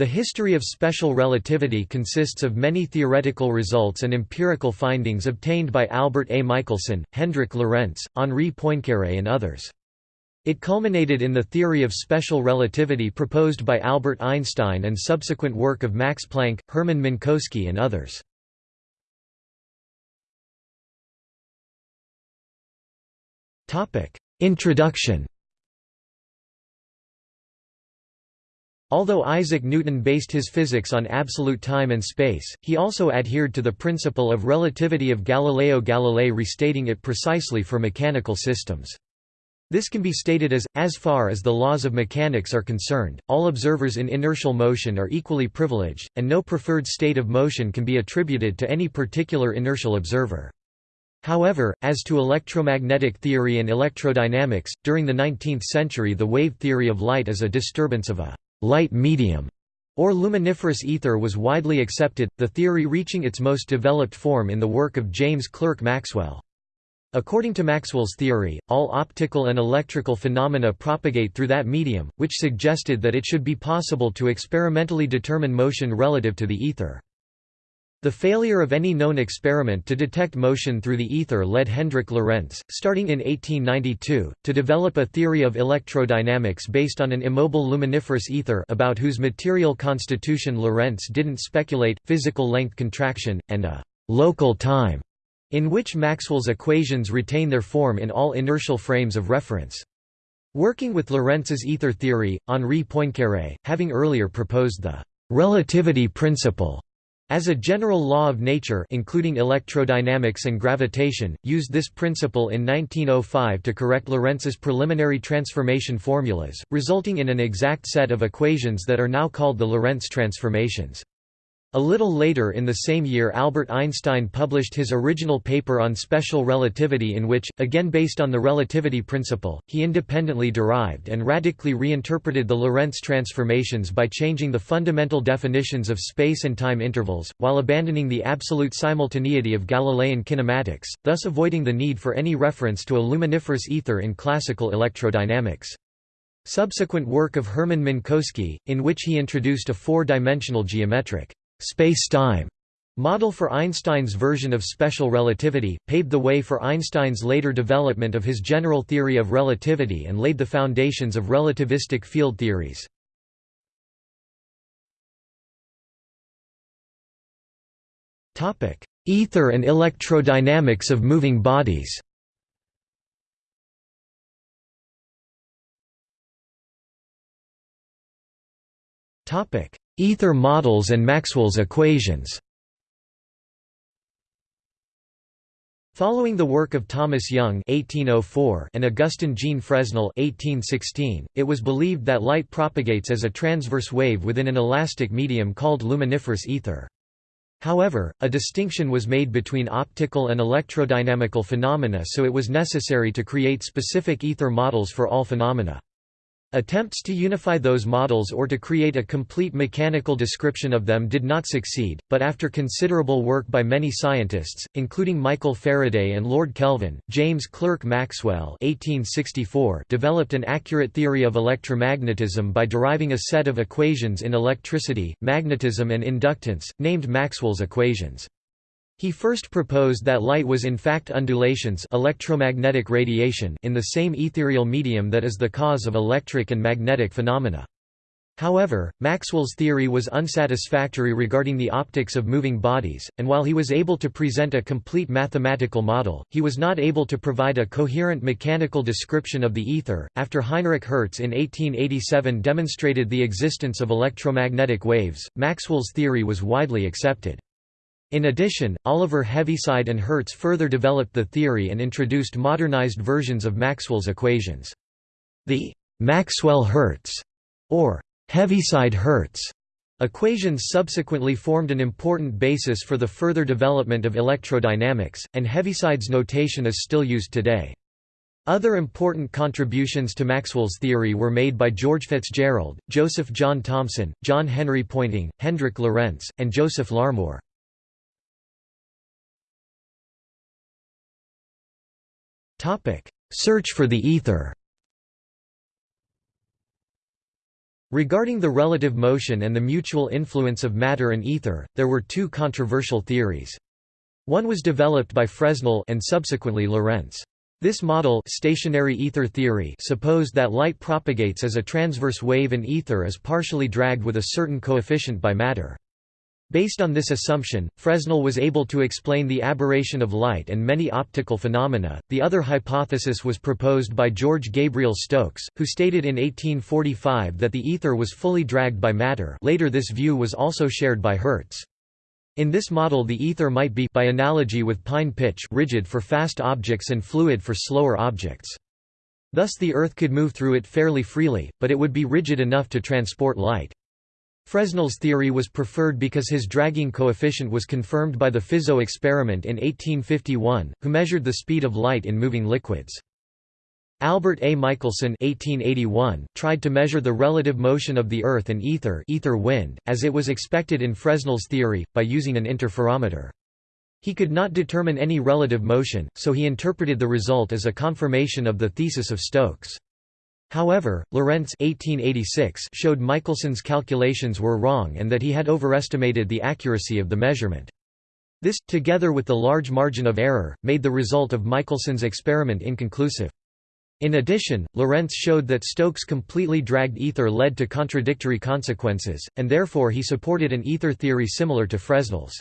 The history of special relativity consists of many theoretical results and empirical findings obtained by Albert A. Michelson, Hendrik Lorentz, Henri Poincaré and others. It culminated in the theory of special relativity proposed by Albert Einstein and subsequent work of Max Planck, Hermann Minkowski and others. Introduction Although Isaac Newton based his physics on absolute time and space, he also adhered to the principle of relativity of Galileo Galilei restating it precisely for mechanical systems. This can be stated as, as far as the laws of mechanics are concerned, all observers in inertial motion are equally privileged, and no preferred state of motion can be attributed to any particular inertial observer. However, as to electromagnetic theory and electrodynamics, during the 19th century the wave theory of light as a disturbance of a light medium or luminiferous ether was widely accepted, the theory reaching its most developed form in the work of James Clerk Maxwell. According to Maxwell's theory, all optical and electrical phenomena propagate through that medium, which suggested that it should be possible to experimentally determine motion relative to the ether. The failure of any known experiment to detect motion through the ether led Hendrik Lorentz, starting in 1892, to develop a theory of electrodynamics based on an immobile luminiferous ether about whose material constitution Lorentz didn't speculate, physical length contraction, and a «local time» in which Maxwell's equations retain their form in all inertial frames of reference. Working with Lorentz's ether theory, Henri Poincaré, having earlier proposed the «relativity principle» As a general law of nature including electrodynamics and gravitation, used this principle in 1905 to correct Lorentz's preliminary transformation formulas, resulting in an exact set of equations that are now called the Lorentz transformations. A little later in the same year Albert Einstein published his original paper on special relativity in which, again based on the relativity principle, he independently derived and radically reinterpreted the Lorentz transformations by changing the fundamental definitions of space and time intervals, while abandoning the absolute simultaneity of Galilean kinematics, thus avoiding the need for any reference to a luminiferous ether in classical electrodynamics. Subsequent work of Hermann Minkowski, in which he introduced a four-dimensional geometric space-time model for Einstein's version of special relativity, paved the way for Einstein's later development of his general theory of relativity and laid the foundations of relativistic field theories. Ether and electrodynamics of moving bodies Ether models and Maxwell's equations Following the work of Thomas Young (1804) and Augustin Jean Fresnel (1816), it was believed that light propagates as a transverse wave within an elastic medium called luminiferous ether. However, a distinction was made between optical and electrodynamical phenomena so it was necessary to create specific ether models for all phenomena. Attempts to unify those models or to create a complete mechanical description of them did not succeed, but after considerable work by many scientists, including Michael Faraday and Lord Kelvin, James Clerk Maxwell 1864 developed an accurate theory of electromagnetism by deriving a set of equations in electricity, magnetism and inductance, named Maxwell's equations. He first proposed that light was in fact undulations electromagnetic radiation in the same ethereal medium that is the cause of electric and magnetic phenomena. However, Maxwell's theory was unsatisfactory regarding the optics of moving bodies, and while he was able to present a complete mathematical model, he was not able to provide a coherent mechanical description of the ether. After Heinrich Hertz in 1887 demonstrated the existence of electromagnetic waves, Maxwell's theory was widely accepted. In addition, Oliver Heaviside and Hertz further developed the theory and introduced modernized versions of Maxwell's equations. The Maxwell-Hertz, or Heaviside-Hertz, equations subsequently formed an important basis for the further development of electrodynamics, and Heaviside's notation is still used today. Other important contributions to Maxwell's theory were made by George Fitzgerald, Joseph John Thomson, John Henry Poynting, Hendrik Lorentz, and Joseph Larmor. Topic: Search for the ether. Regarding the relative motion and the mutual influence of matter and ether, there were two controversial theories. One was developed by Fresnel and subsequently Lorentz. This model stationary ether theory supposed that light propagates as a transverse wave and ether is partially dragged with a certain coefficient by matter. Based on this assumption, Fresnel was able to explain the aberration of light and many optical phenomena. The other hypothesis was proposed by George Gabriel Stokes, who stated in 1845 that the ether was fully dragged by matter. Later this view was also shared by Hertz. In this model the ether might be by analogy with pine pitch rigid for fast objects and fluid for slower objects. Thus the Earth could move through it fairly freely, but it would be rigid enough to transport light. Fresnel's theory was preferred because his dragging coefficient was confirmed by the Fizeau experiment in 1851, who measured the speed of light in moving liquids. Albert A. Michelson 1881 tried to measure the relative motion of the Earth and ether, ether wind, as it was expected in Fresnel's theory, by using an interferometer. He could not determine any relative motion, so he interpreted the result as a confirmation of the thesis of Stokes. However, Lorentz 1886 showed Michelson's calculations were wrong and that he had overestimated the accuracy of the measurement. This, together with the large margin of error, made the result of Michelson's experiment inconclusive. In addition, Lorentz showed that Stokes' completely dragged ether led to contradictory consequences, and therefore he supported an ether theory similar to Fresnel's.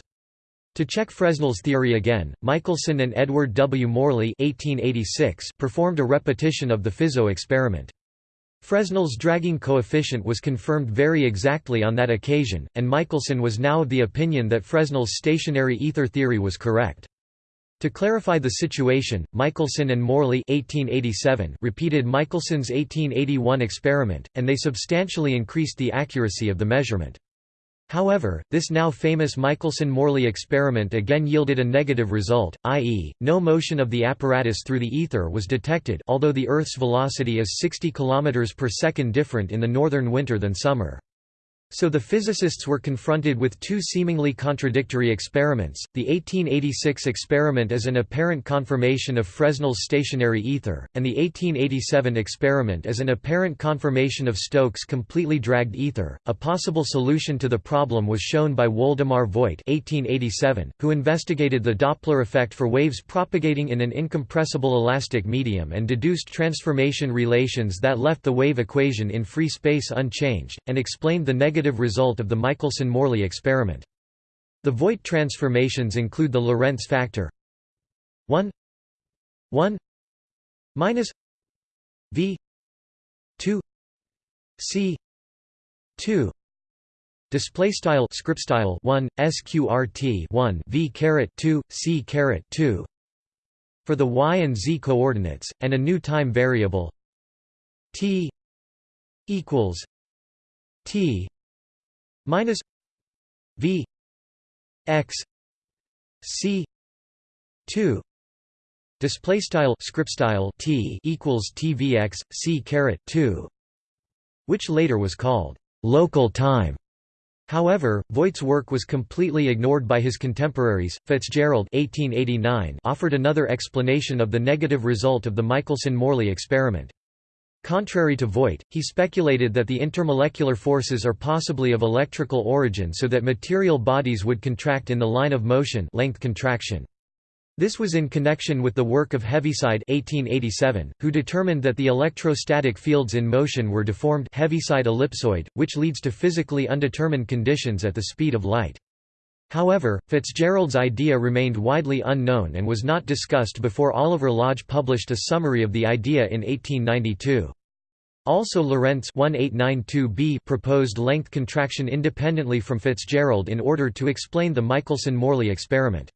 To check Fresnel's theory again, Michelson and Edward W. Morley 1886 performed a repetition of the Fizeau experiment. Fresnel's dragging coefficient was confirmed very exactly on that occasion, and Michelson was now of the opinion that Fresnel's stationary ether theory was correct. To clarify the situation, Michelson and Morley 1887 repeated Michelson's 1881 experiment, and they substantially increased the accuracy of the measurement. However, this now famous Michelson–Morley experiment again yielded a negative result, i.e., no motion of the apparatus through the ether was detected although the Earth's velocity is 60 km per second different in the northern winter than summer. So the physicists were confronted with two seemingly contradictory experiments, the 1886 experiment as an apparent confirmation of Fresnel's stationary ether, and the 1887 experiment as an apparent confirmation of Stokes' completely dragged ether. A possible solution to the problem was shown by Woldemar Voigt 1887, who investigated the Doppler effect for waves propagating in an incompressible elastic medium and deduced transformation relations that left the wave equation in free space unchanged, and explained the negative negative result of the Michelson–Morley experiment. The Voigt transformations include the Lorentz factor. 1 1 minus v. 2 c. 2 display style script style 1 sqrt 1 v caret 2 c caret 2 for the y and z coordinates and a new time variable t equals t minus v x c 2 display style script style t equals tvx c caret 2 which later was called local time However, Voigt's work was completely ignored by his contemporaries. Fitzgerald (1889) offered another explanation of the negative result of the Michelson-Morley experiment. Contrary to Voigt, he speculated that the intermolecular forces are possibly of electrical origin so that material bodies would contract in the line of motion length contraction. This was in connection with the work of Heaviside 1887, who determined that the electrostatic fields in motion were deformed Heaviside ellipsoid, which leads to physically undetermined conditions at the speed of light. However, Fitzgerald's idea remained widely unknown and was not discussed before Oliver Lodge published a summary of the idea in 1892. Also Lorentz 1892b proposed length contraction independently from Fitzgerald in order to explain the Michelson–Morley experiment.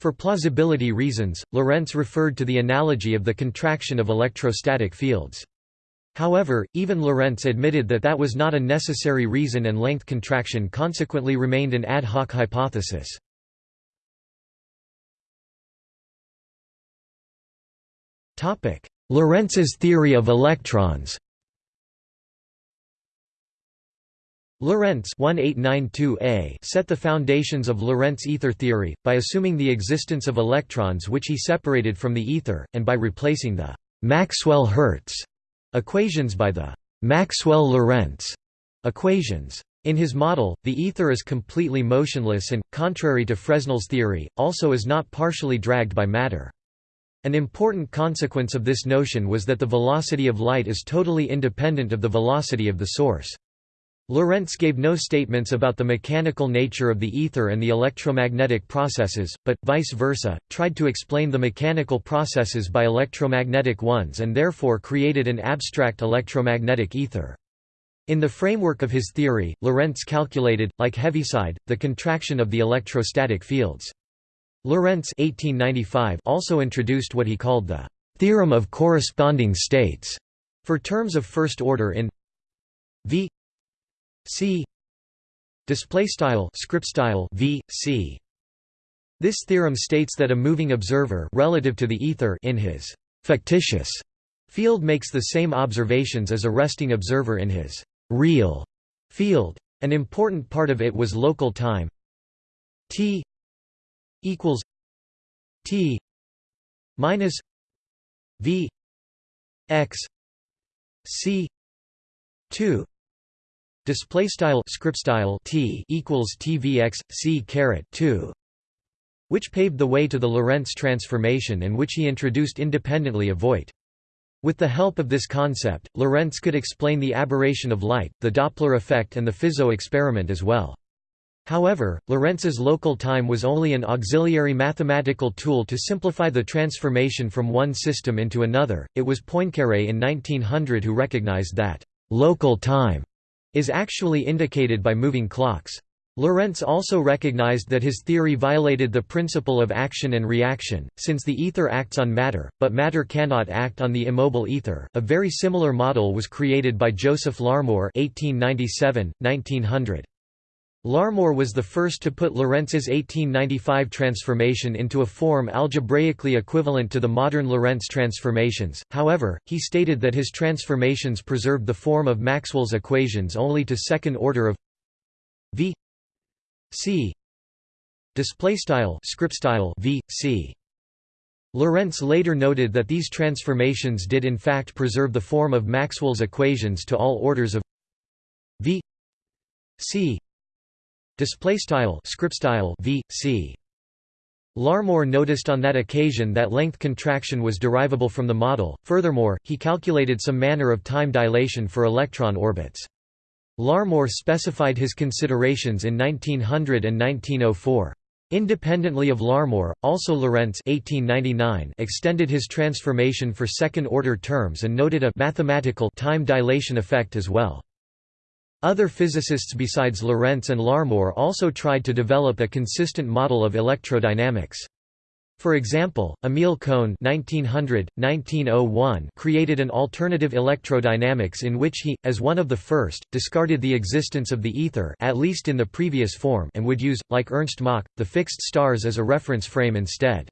For plausibility reasons, Lorentz referred to the analogy of the contraction of electrostatic fields. However, even Lorentz admitted that that was not a necessary reason and length contraction consequently remained an ad hoc hypothesis. Lorentz's theory of electrons Lorentz set the foundations of Lorentz ether theory, by assuming the existence of electrons which he separated from the ether, and by replacing the Maxwell-Hertz Equations by the Maxwell–Lorentz equations. In his model, the ether is completely motionless and, contrary to Fresnel's theory, also is not partially dragged by matter. An important consequence of this notion was that the velocity of light is totally independent of the velocity of the source. Lorentz gave no statements about the mechanical nature of the ether and the electromagnetic processes, but, vice versa, tried to explain the mechanical processes by electromagnetic ones and therefore created an abstract electromagnetic ether. In the framework of his theory, Lorentz calculated, like Heaviside, the contraction of the electrostatic fields. Lorentz 1895 also introduced what he called the «theorem of corresponding states» for terms of first order in v c. Display style script style v c. This theorem states that a moving observer relative to the ether in his fictitious field makes the same observations as a resting observer in his real field. An important part of it was local time. T equals t minus v x c 2 display style script style t equals tvx c caret 2 which paved the way to the Lorentz transformation and which he introduced independently of Voigt with the help of this concept, Lorentz could explain the aberration of light, the Doppler effect and the Fizeau experiment as well. However, Lorentz's local time was only an auxiliary mathematical tool to simplify the transformation from one system into another. It was Poincaré in 1900 who recognized that local time is actually indicated by moving clocks. Lorentz also recognized that his theory violated the principle of action and reaction, since the ether acts on matter, but matter cannot act on the immobile ether. A very similar model was created by Joseph Larmor (1897–1900). Larmor was the first to put Lorentz's 1895 transformation into a form algebraically equivalent to the modern Lorentz transformations, however, he stated that his transformations preserved the form of Maxwell's equations only to second order of v c v c. Lorentz later noted that these transformations did in fact preserve the form of Maxwell's equations to all orders of v c display style script style v c Larmor noticed on that occasion that length contraction was derivable from the model. Furthermore, he calculated some manner of time dilation for electron orbits. Larmor specified his considerations in 1900 and 1904. Independently of Larmor, also Lorentz 1899 extended his transformation for second-order terms and noted a mathematical time dilation effect as well. Other physicists besides Lorentz and Larmor also tried to develop a consistent model of electrodynamics. For example, Emil Cohn (1900–1901) created an alternative electrodynamics in which he, as one of the first, discarded the existence of the ether at least in the previous form and would use, like Ernst Mach, the fixed stars as a reference frame instead.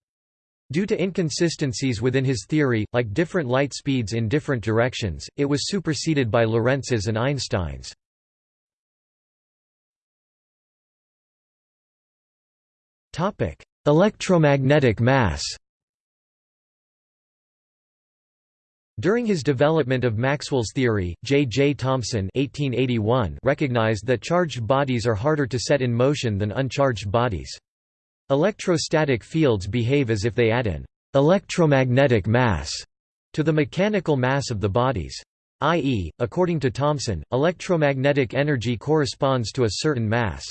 Due to inconsistencies within his theory, like different light speeds in different directions, it was superseded by Lorentz's and Einstein's. Electromagnetic mass During his development of Maxwell's theory, J. J. Thomson (1881) recognized that charged bodies are harder to set in motion than uncharged bodies. Electrostatic fields behave as if they add an electromagnetic mass to the mechanical mass of the bodies. I.e., according to Thomson, electromagnetic energy corresponds to a certain mass.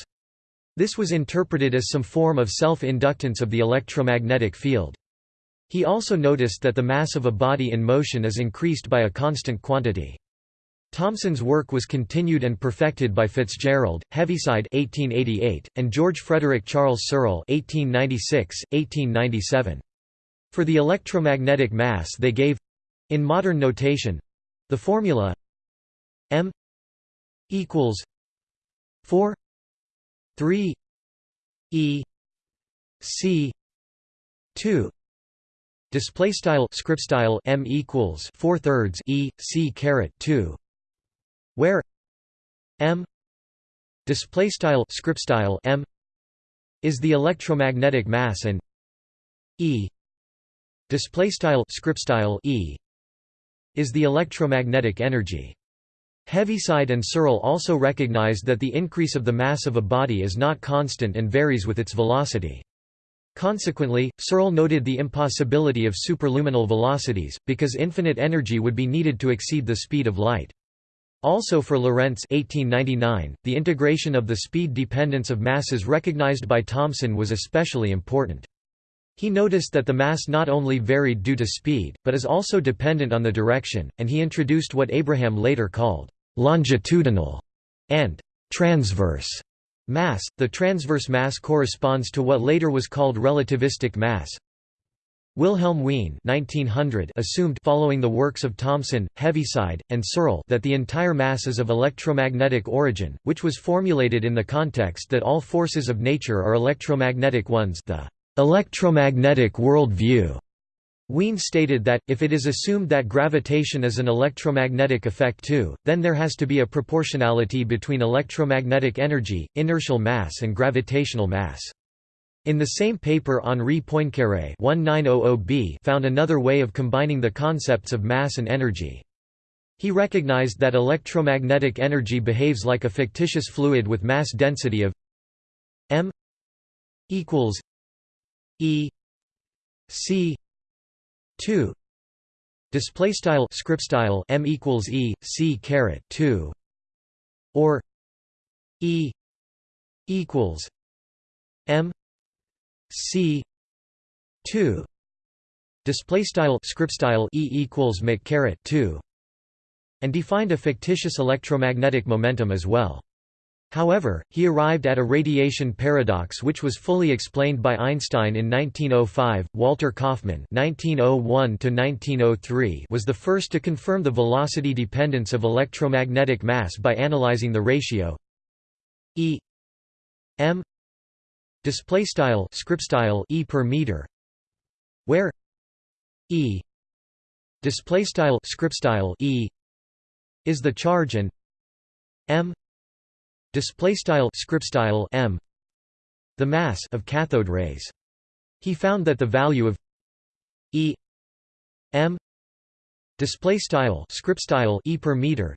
This was interpreted as some form of self-inductance of the electromagnetic field. He also noticed that the mass of a body in motion is increased by a constant quantity. Thomson's work was continued and perfected by Fitzgerald, Heaviside 1888, and George Frederick Charles Searle 1896, 1897. For the electromagnetic mass they gave in modern notation the formula m equals 4 3 e c 2 display style script style m equals 4 thirds e c caret 2 where m display style script style m is the electromagnetic mass and e display style script style e is the electromagnetic energy Heaviside and Searle also recognized that the increase of the mass of a body is not constant and varies with its velocity. Consequently, Searle noted the impossibility of superluminal velocities, because infinite energy would be needed to exceed the speed of light. Also for Lorentz 1899, the integration of the speed dependence of masses recognized by Thomson was especially important. He noticed that the mass not only varied due to speed, but is also dependent on the direction, and he introduced what Abraham later called longitudinal and transverse mass. The transverse mass corresponds to what later was called relativistic mass. Wilhelm Wien 1900 assumed following the works of Thomson, Heaviside, and Searle that the entire mass is of electromagnetic origin, which was formulated in the context that all forces of nature are electromagnetic ones the electromagnetic world view. Wien stated that, if it is assumed that gravitation is an electromagnetic effect too, then there has to be a proportionality between electromagnetic energy, inertial mass and gravitational mass. In the same paper Henri Poincaré oh oh found another way of combining the concepts of mass and energy. He recognized that electromagnetic energy behaves like a fictitious fluid with mass density of m equals e c 2 display style script style m equals e c caret 2 or e equals m c 2 display style script style e equals mc caret 2 and defined a fictitious electromagnetic momentum as well However, he arrived at a radiation paradox which was fully explained by Einstein in 1905. Walter Kaufmann (1901–1903) was the first to confirm the velocity dependence of electromagnetic mass by analyzing the ratio E m display style script style e per meter, where E display style script style e is the charge and m display style script style m. The mass of cathode rays. He found that the value of e m display style script style e per meter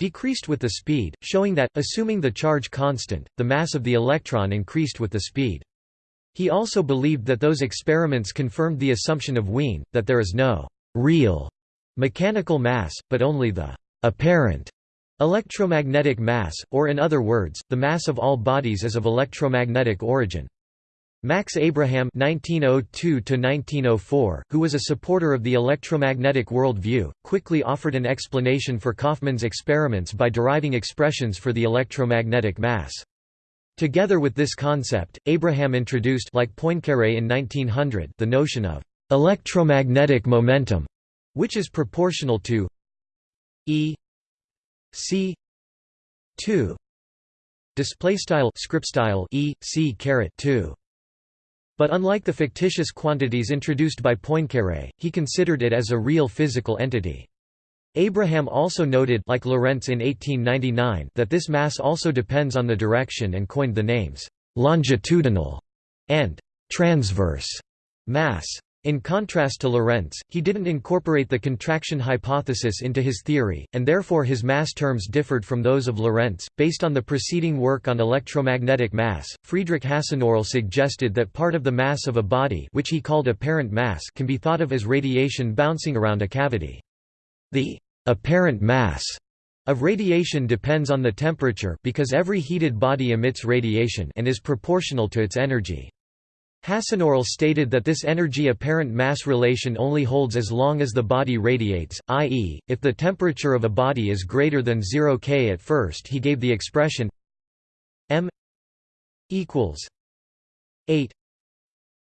decreased with the speed showing that assuming the charge constant the mass of the electron increased with the speed. He also believed that those experiments confirmed the assumption of Wien that there is no real mechanical mass but only the apparent Electromagnetic mass, or in other words, the mass of all bodies is of electromagnetic origin. Max Abraham (1902–1904), who was a supporter of the electromagnetic world view, quickly offered an explanation for Kaufmann's experiments by deriving expressions for the electromagnetic mass. Together with this concept, Abraham introduced like Poincaré in 1900 the notion of electromagnetic momentum, which is proportional to E C two display style script style e c caret 2 but unlike the fictitious quantities introduced by Poincaré, he considered it as a real physical entity. Abraham also noted like Lorentz in 1899 that this mass also depends on the direction and coined the names longitudinal and transverse mass. In contrast to Lorentz, he didn't incorporate the contraction hypothesis into his theory, and therefore his mass terms differed from those of Lorentz. Based on the preceding work on electromagnetic mass, Friedrich Hasenöhrl suggested that part of the mass of a body, which he called apparent mass, can be thought of as radiation bouncing around a cavity. The apparent mass of radiation depends on the temperature because every heated body emits radiation and is proportional to its energy. Hasenöhrl stated that this energy-apparent mass relation only holds as long as the body radiates, i.e., if the temperature of a body is greater than 0 K at first he gave the expression m equals 8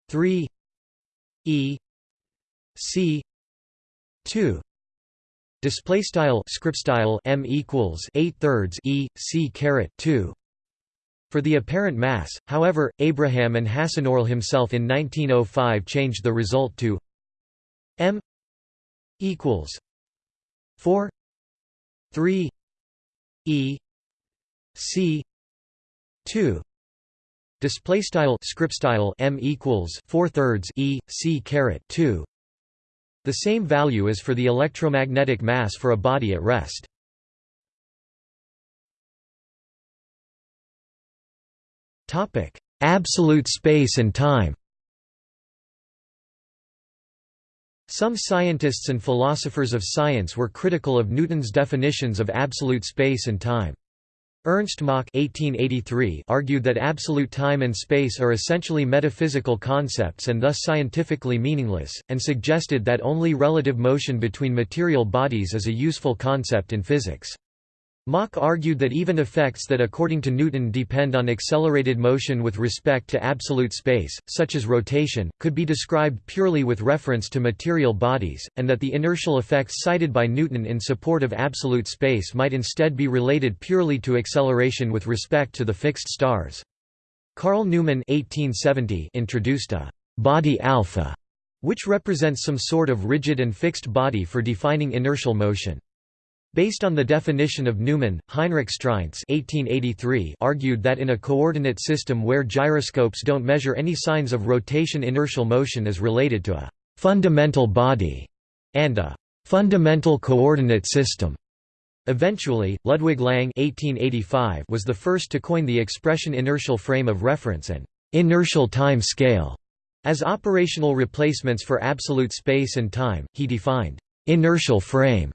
3 e c 2 display style script style m equals 8 thirds e c caret 2 for the apparent mass, however, Abraham and Hasenöhrl himself in 1905 changed the result to m equals 4 3 e c 2 display style script style m equals 4 thirds e c caret 2 the same value is for the electromagnetic mass for a body at rest Absolute space and time Some scientists and philosophers of science were critical of Newton's definitions of absolute space and time. Ernst Mach (1883) argued that absolute time and space are essentially metaphysical concepts and thus scientifically meaningless, and suggested that only relative motion between material bodies is a useful concept in physics. Mach argued that even effects that according to Newton depend on accelerated motion with respect to absolute space, such as rotation, could be described purely with reference to material bodies, and that the inertial effects cited by Newton in support of absolute space might instead be related purely to acceleration with respect to the fixed stars. Carl Neumann 1870 introduced a «body alpha», which represents some sort of rigid and fixed body for defining inertial motion. Based on the definition of Neumann, Heinrich Streinz (1883) argued that in a coordinate system where gyroscopes don't measure any signs of rotation inertial motion is related to a «fundamental body» and a «fundamental coordinate system». Eventually, Ludwig Lange (1885) was the first to coin the expression inertial frame of reference and «inertial time scale» as operational replacements for absolute space and time. He defined «inertial frame»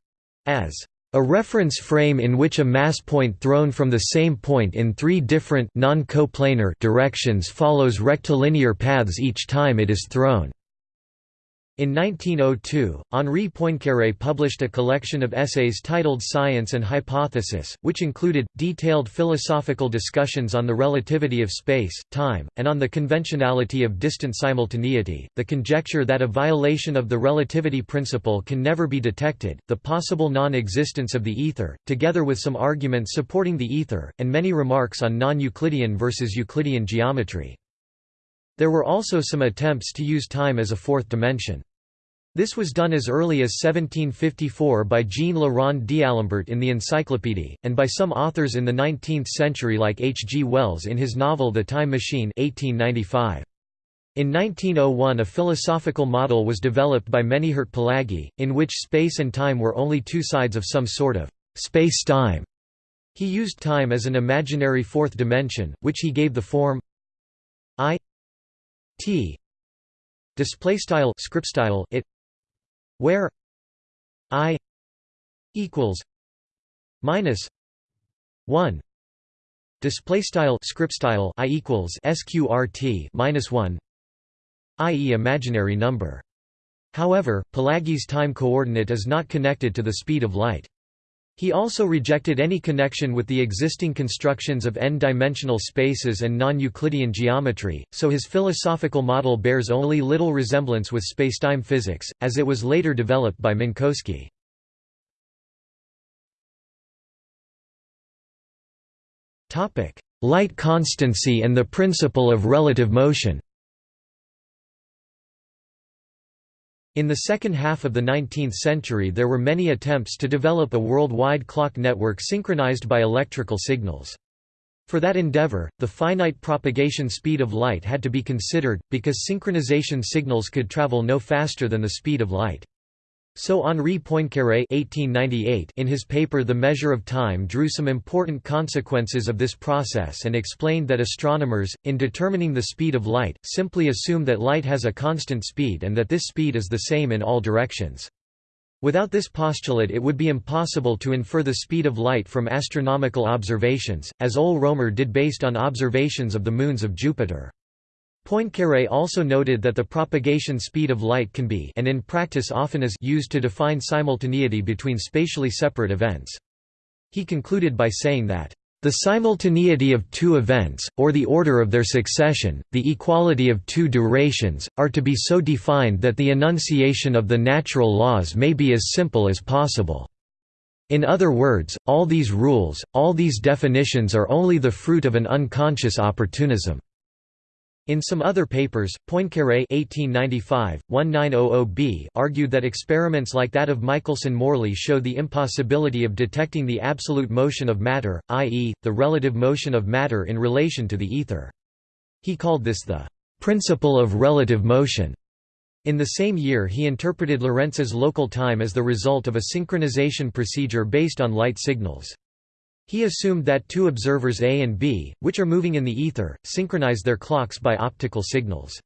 as a reference frame in which a mass point thrown from the same point in three different non-coplanar directions follows rectilinear paths each time it is thrown. In 1902, Henri Poincaré published a collection of essays titled Science and Hypothesis, which included, detailed philosophical discussions on the relativity of space, time, and on the conventionality of distant simultaneity, the conjecture that a violation of the relativity principle can never be detected, the possible non-existence of the ether, together with some arguments supporting the ether, and many remarks on non-Euclidean versus Euclidean geometry. There were also some attempts to use time as a fourth dimension. This was done as early as 1754 by Jean-Le d'Alembert in the Encyclopédie, and by some authors in the 19th century like H. G. Wells in his novel The Time Machine 1895. In 1901 a philosophical model was developed by Menyhért Palágyi, in which space and time were only two sides of some sort of space-time. He used time as an imaginary fourth dimension, which he gave the form i t display style script style it where i equals minus 1 display style script style i equals sqrt minus 1 i.e. imaginary number however Palágyi's time coordinate is not connected to the speed of light he also rejected any connection with the existing constructions of n-dimensional spaces and non-Euclidean geometry, so his philosophical model bears only little resemblance with spacetime physics, as it was later developed by Minkowski. Light constancy and the principle of relative motion In the second half of the 19th century there were many attempts to develop a worldwide clock network synchronized by electrical signals. For that endeavor, the finite propagation speed of light had to be considered, because synchronization signals could travel no faster than the speed of light. So Henri Poincaré in his paper The Measure of Time drew some important consequences of this process and explained that astronomers, in determining the speed of light, simply assume that light has a constant speed and that this speed is the same in all directions. Without this postulate it would be impossible to infer the speed of light from astronomical observations, as Ole Romer did based on observations of the moons of Jupiter. Poincaré also noted that the propagation speed of light can be and in practice often is used to define simultaneity between spatially separate events. He concluded by saying that the simultaneity of two events, or the order of their succession, the equality of two durations, are to be so defined that the enunciation of the natural laws may be as simple as possible. In other words, all these rules, all these definitions are only the fruit of an unconscious opportunism. In some other papers, Poincaré 1895-1900b argued that experiments like that of Michelson-Morley show the impossibility of detecting the absolute motion of matter, i.e., the relative motion of matter in relation to the ether. He called this the principle of relative motion. In the same year he interpreted Lorentz's local time as the result of a synchronization procedure based on light signals. He assumed that two observers A and B, which are moving in the ether, synchronize their clocks by optical signals.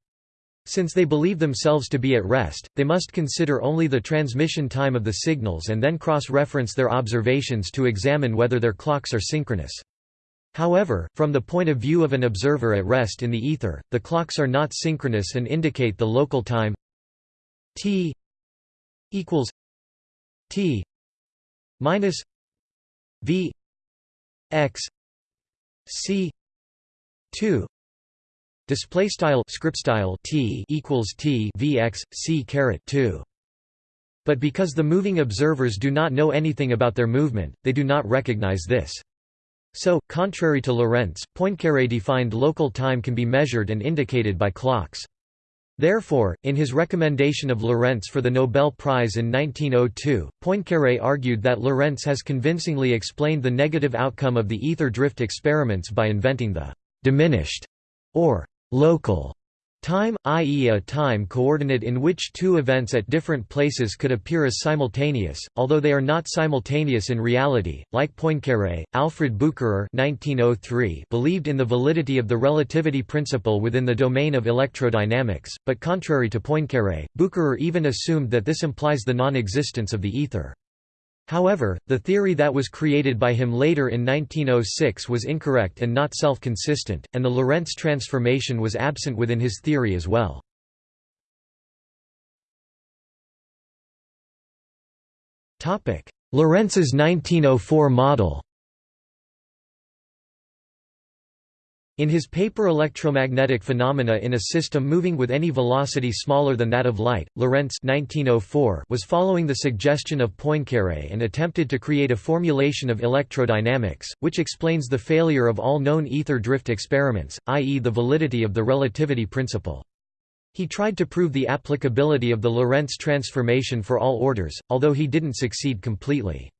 Since they believe themselves to be at rest, they must consider only the transmission time of the signals and then cross-reference their observations to examine whether their clocks are synchronous. However, from the point of view of an observer at rest in the ether, the clocks are not synchronous and indicate the local time t equals t minus v x c 2 display style script style t equals t vx c caret 2 but because the moving observers do not know anything about their movement they do not recognize this. So contrary to Lorentz Poincaré defined local time can be measured and indicated by clocks Therefore, in his recommendation of Lorentz for the Nobel Prize in 1902, Poincaré argued that Lorentz has convincingly explained the negative outcome of the ether drift experiments by inventing the «diminished» or «local» Time, i.e. a time coordinate in which two events at different places could appear as simultaneous, although they are not simultaneous in reality. Like Poincaré, Alfred Bucherer (1903) believed in the validity of the relativity principle within the domain of electrodynamics, but contrary to Poincaré, Bucherer even assumed that this implies the non-existence of the ether. However, the theory that was created by him later in 1906 was incorrect and not self-consistent, and the Lorentz transformation was absent within his theory as well. Lorentz's 1904 model In his paper Electromagnetic Phenomena in a System Moving with Any Velocity Smaller Than That of Light, Lorentz 1904 was following the suggestion of Poincaré and attempted to create a formulation of electrodynamics, which explains the failure of all known ether drift experiments, i.e. the validity of the relativity principle. He tried to prove the applicability of the Lorentz transformation for all orders, although he didn't succeed completely.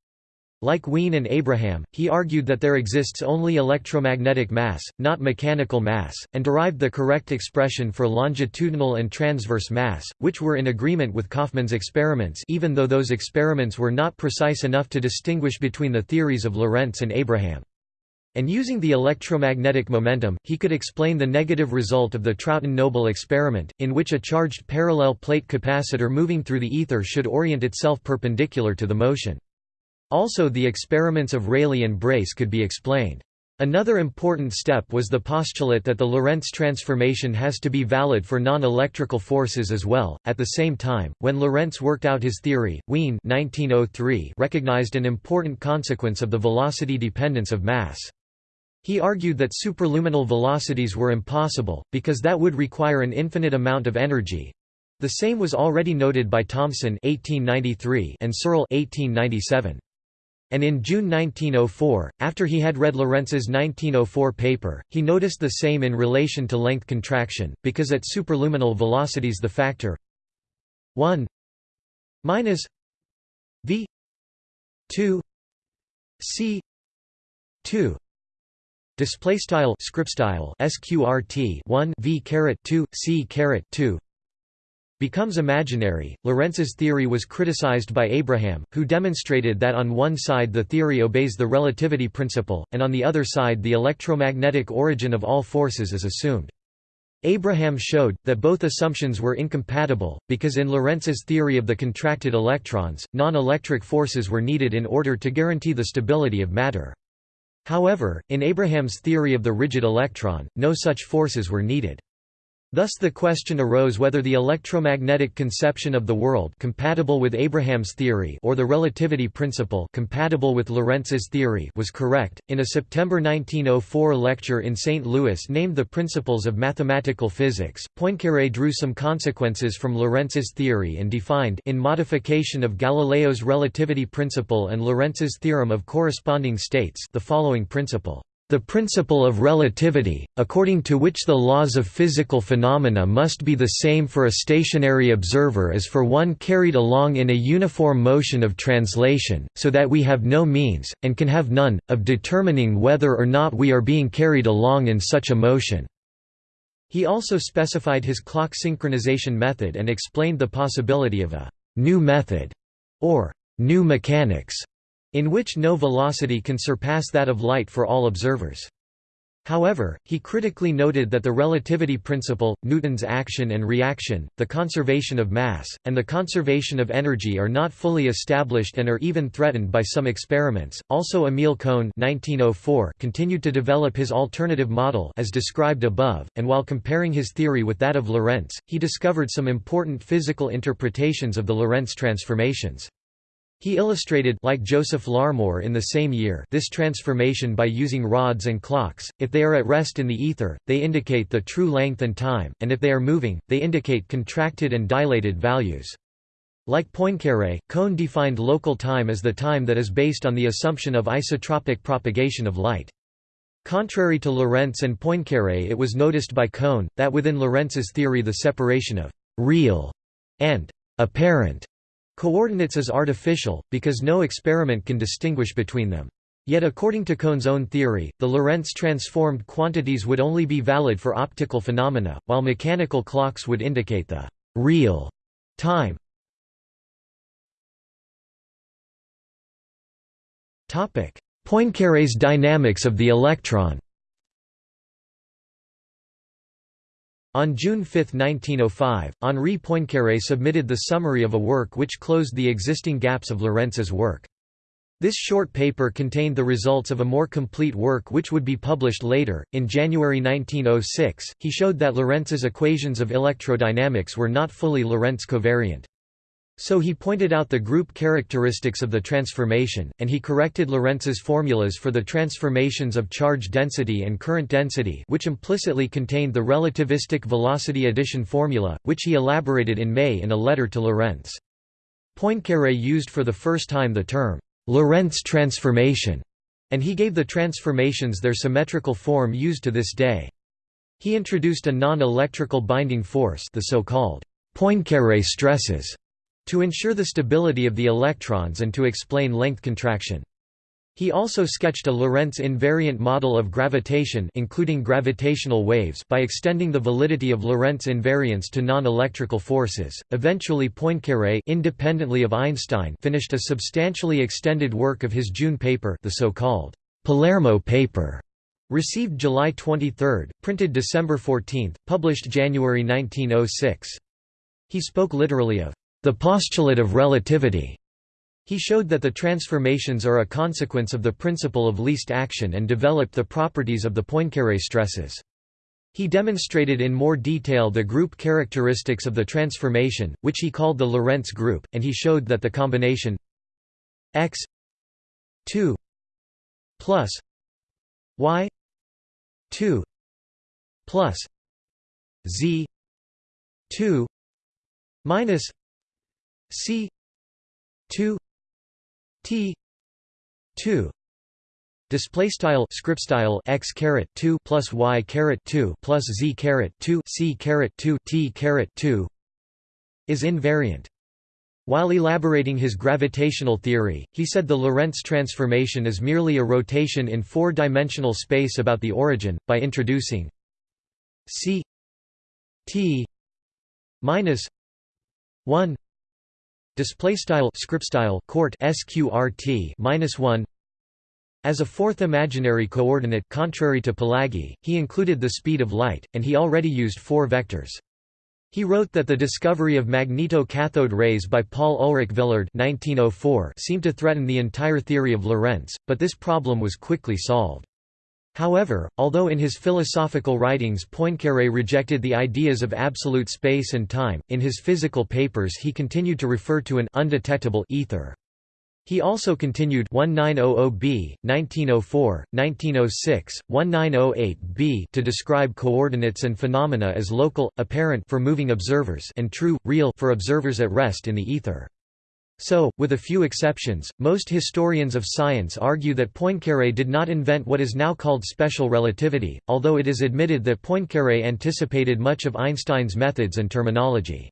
Like Wien and Abraham, he argued that there exists only electromagnetic mass, not mechanical mass, and derived the correct expression for longitudinal and transverse mass, which were in agreement with Kaufmann's experiments even though those experiments were not precise enough to distinguish between the theories of Lorentz and Abraham. And using the electromagnetic momentum, he could explain the negative result of the Trouton-Noble experiment, in which a charged parallel plate capacitor moving through the ether should orient itself perpendicular to the motion. Also the experiments of Rayleigh and Brace could be explained. Another important step was the postulate that the Lorentz transformation has to be valid for non-electrical forces as well. At the same time, when Lorentz worked out his theory, Wien 1903 recognized an important consequence of the velocity dependence of mass. He argued that superluminal velocities were impossible, because that would require an infinite amount of energy. The same was already noted by Thomson 1893 and Searle 1897 and in June 1904, after he had read Lorentz's 1904 paper, he noticed the same in relation to length contraction, because at superluminal velocities the factor 1 minus v 2 c 2 display style script style sqrt 1 v caret 2 c caret 2 becomes imaginary. Lorentz's theory was criticized by Abraham, who demonstrated that on one side the theory obeys the relativity principle, and on the other side the electromagnetic origin of all forces is assumed. Abraham showed, that both assumptions were incompatible, because in Lorentz's theory of the contracted electrons, non-electric forces were needed in order to guarantee the stability of matter. However, in Abraham's theory of the rigid electron, no such forces were needed. Thus the question arose whether the electromagnetic conception of the world compatible with Abraham's theory or the relativity principle compatible with Lorentz's theory was correct. In a September 1904 lecture in St. Louis named The Principles of Mathematical Physics, Poincaré drew some consequences from Lorentz's theory and defined in modification of Galileo's relativity principle and Lorentz's theorem of corresponding states the following principle the principle of relativity, according to which the laws of physical phenomena must be the same for a stationary observer as for one carried along in a uniform motion of translation, so that we have no means, and can have none, of determining whether or not we are being carried along in such a motion." He also specified his clock synchronization method and explained the possibility of a «new method» or «new mechanics» in which no velocity can surpass that of light for all observers. However, he critically noted that the relativity principle, Newton's action and reaction, the conservation of mass, and the conservation of energy are not fully established and are even threatened by some experiments. Also Emil Cohn (1904) continued to develop his alternative model as described above, and while comparing his theory with that of Lorentz, he discovered some important physical interpretations of the Lorentz transformations. He illustrated like Joseph Larmor in the same year this transformation by using rods and clocks, if they are at rest in the ether, they indicate the true length and time, and if they are moving, they indicate contracted and dilated values. Like Poincaré, Cohn defined local time as the time that is based on the assumption of isotropic propagation of light. Contrary to Lorentz and Poincaré it was noticed by Cohn, that within Lorentz's theory the separation of «real» and «apparent» Coordinates is artificial, because no experiment can distinguish between them. Yet according to Cohn's own theory, the Lorentz transformed quantities would only be valid for optical phenomena, while mechanical clocks would indicate the «real» time. Poincaré's dynamics of the electron On June 5, 1905, Henri Poincaré submitted the summary of a work which closed the existing gaps of Lorentz's work. This short paper contained the results of a more complete work which would be published later. In January 1906, he showed that Lorentz's equations of electrodynamics were not fully Lorentz covariant. So he pointed out the group characteristics of the transformation, and he corrected Lorentz's formulas for the transformations of charge density and current density which implicitly contained the relativistic velocity addition formula, which he elaborated in May in a letter to Lorentz. Poincaré used for the first time the term, Lorentz transformation, and he gave the transformations their symmetrical form used to this day. He introduced a non-electrical binding force the so-called Poincaré stresses to ensure the stability of the electrons and to explain length contraction. He also sketched a Lorentz invariant model of gravitation including gravitational waves by extending the validity of Lorentz invariance to non-electrical forces. Eventually Poincaré independently of Einstein finished a substantially extended work of his June paper, the so-called Palermo paper, received July 23, printed December 14, published January 1906. He spoke literally of the postulate of relativity. He showed that the transformations are a consequence of the principle of least action and developed the properties of the Poincaré stresses. He demonstrated in more detail the group characteristics of the transformation, which he called the Lorentz group, and he showed that the combination x 2 plus y 2 plus z 2 minus C two T two display style script style x caret 2 plus y caret 2 plus z caret 2 c caret 2 t caret 2 is invariant. While elaborating his gravitational theory, he said the Lorentz transformation is merely a rotation in four-dimensional space about the origin, by introducing c t minus 1 display style script style court sqrt minus 1 as a fourth imaginary coordinate contrary to Palágyi, he included the speed of light, and he already used four vectors. He wrote that the discovery of magneto-cathode rays by Paul Ulrich Villard 1904 seemed to threaten the entire theory of Lorentz, but this problem was quickly solved. However, although in his philosophical writings Poincaré rejected the ideas of absolute space and time, in his physical papers he continued to refer to an undetectable ether. He also continued 1900b, 1904, 1906, 1908b to describe coordinates and phenomena as local, apparent for moving observers and true, real for observers at rest in the ether. So, with a few exceptions, most historians of science argue that Poincaré did not invent what is now called special relativity, although it is admitted that Poincaré anticipated much of Einstein's methods and terminology.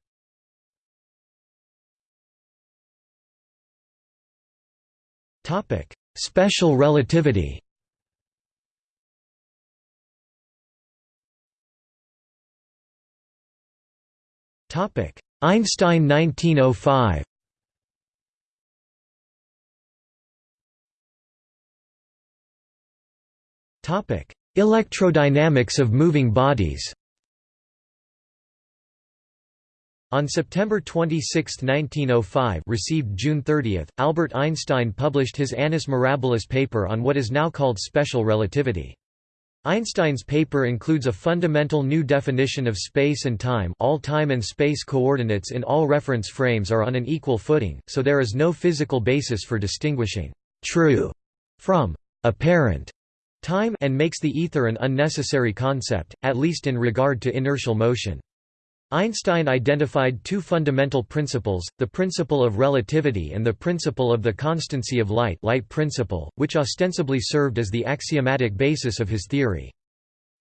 Special relativity Einstein 1905 Electrodynamics of moving bodies On September 26, 1905 received June 30, Albert Einstein published his Annus Mirabilis paper on what is now called special relativity. Einstein's paper includes a fundamental new definition of space and time all time and space coordinates in all reference frames are on an equal footing, so there is no physical basis for distinguishing «true» from «apparent» time and makes the ether an unnecessary concept, at least in regard to inertial motion. Einstein identified two fundamental principles, the principle of relativity and the principle of the constancy of light light principle, which ostensibly served as the axiomatic basis of his theory.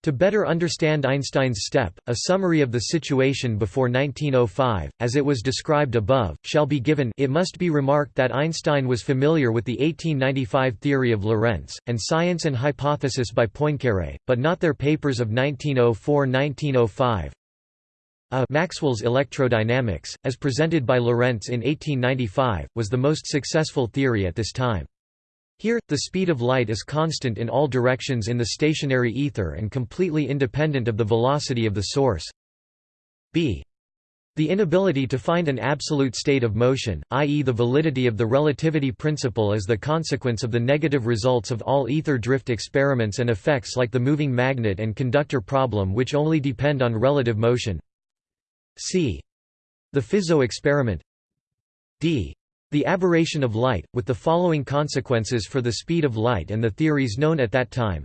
To better understand Einstein's step, a summary of the situation before 1905, as it was described above, shall be given it must be remarked that Einstein was familiar with the 1895 theory of Lorentz, and Science and Hypothesis by Poincaré, but not their papers of 1904–1905, a Maxwell's electrodynamics, as presented by Lorentz in 1895, was the most successful theory at this time. Here, the speed of light is constant in all directions in the stationary ether and completely independent of the velocity of the source. b. The inability to find an absolute state of motion, i.e. the validity of the relativity principle is the consequence of the negative results of all ether drift experiments and effects like the moving magnet and conductor problem which only depend on relative motion. C. The Fizeau experiment D. The aberration of light, with the following consequences for the speed of light and the theories known at that time.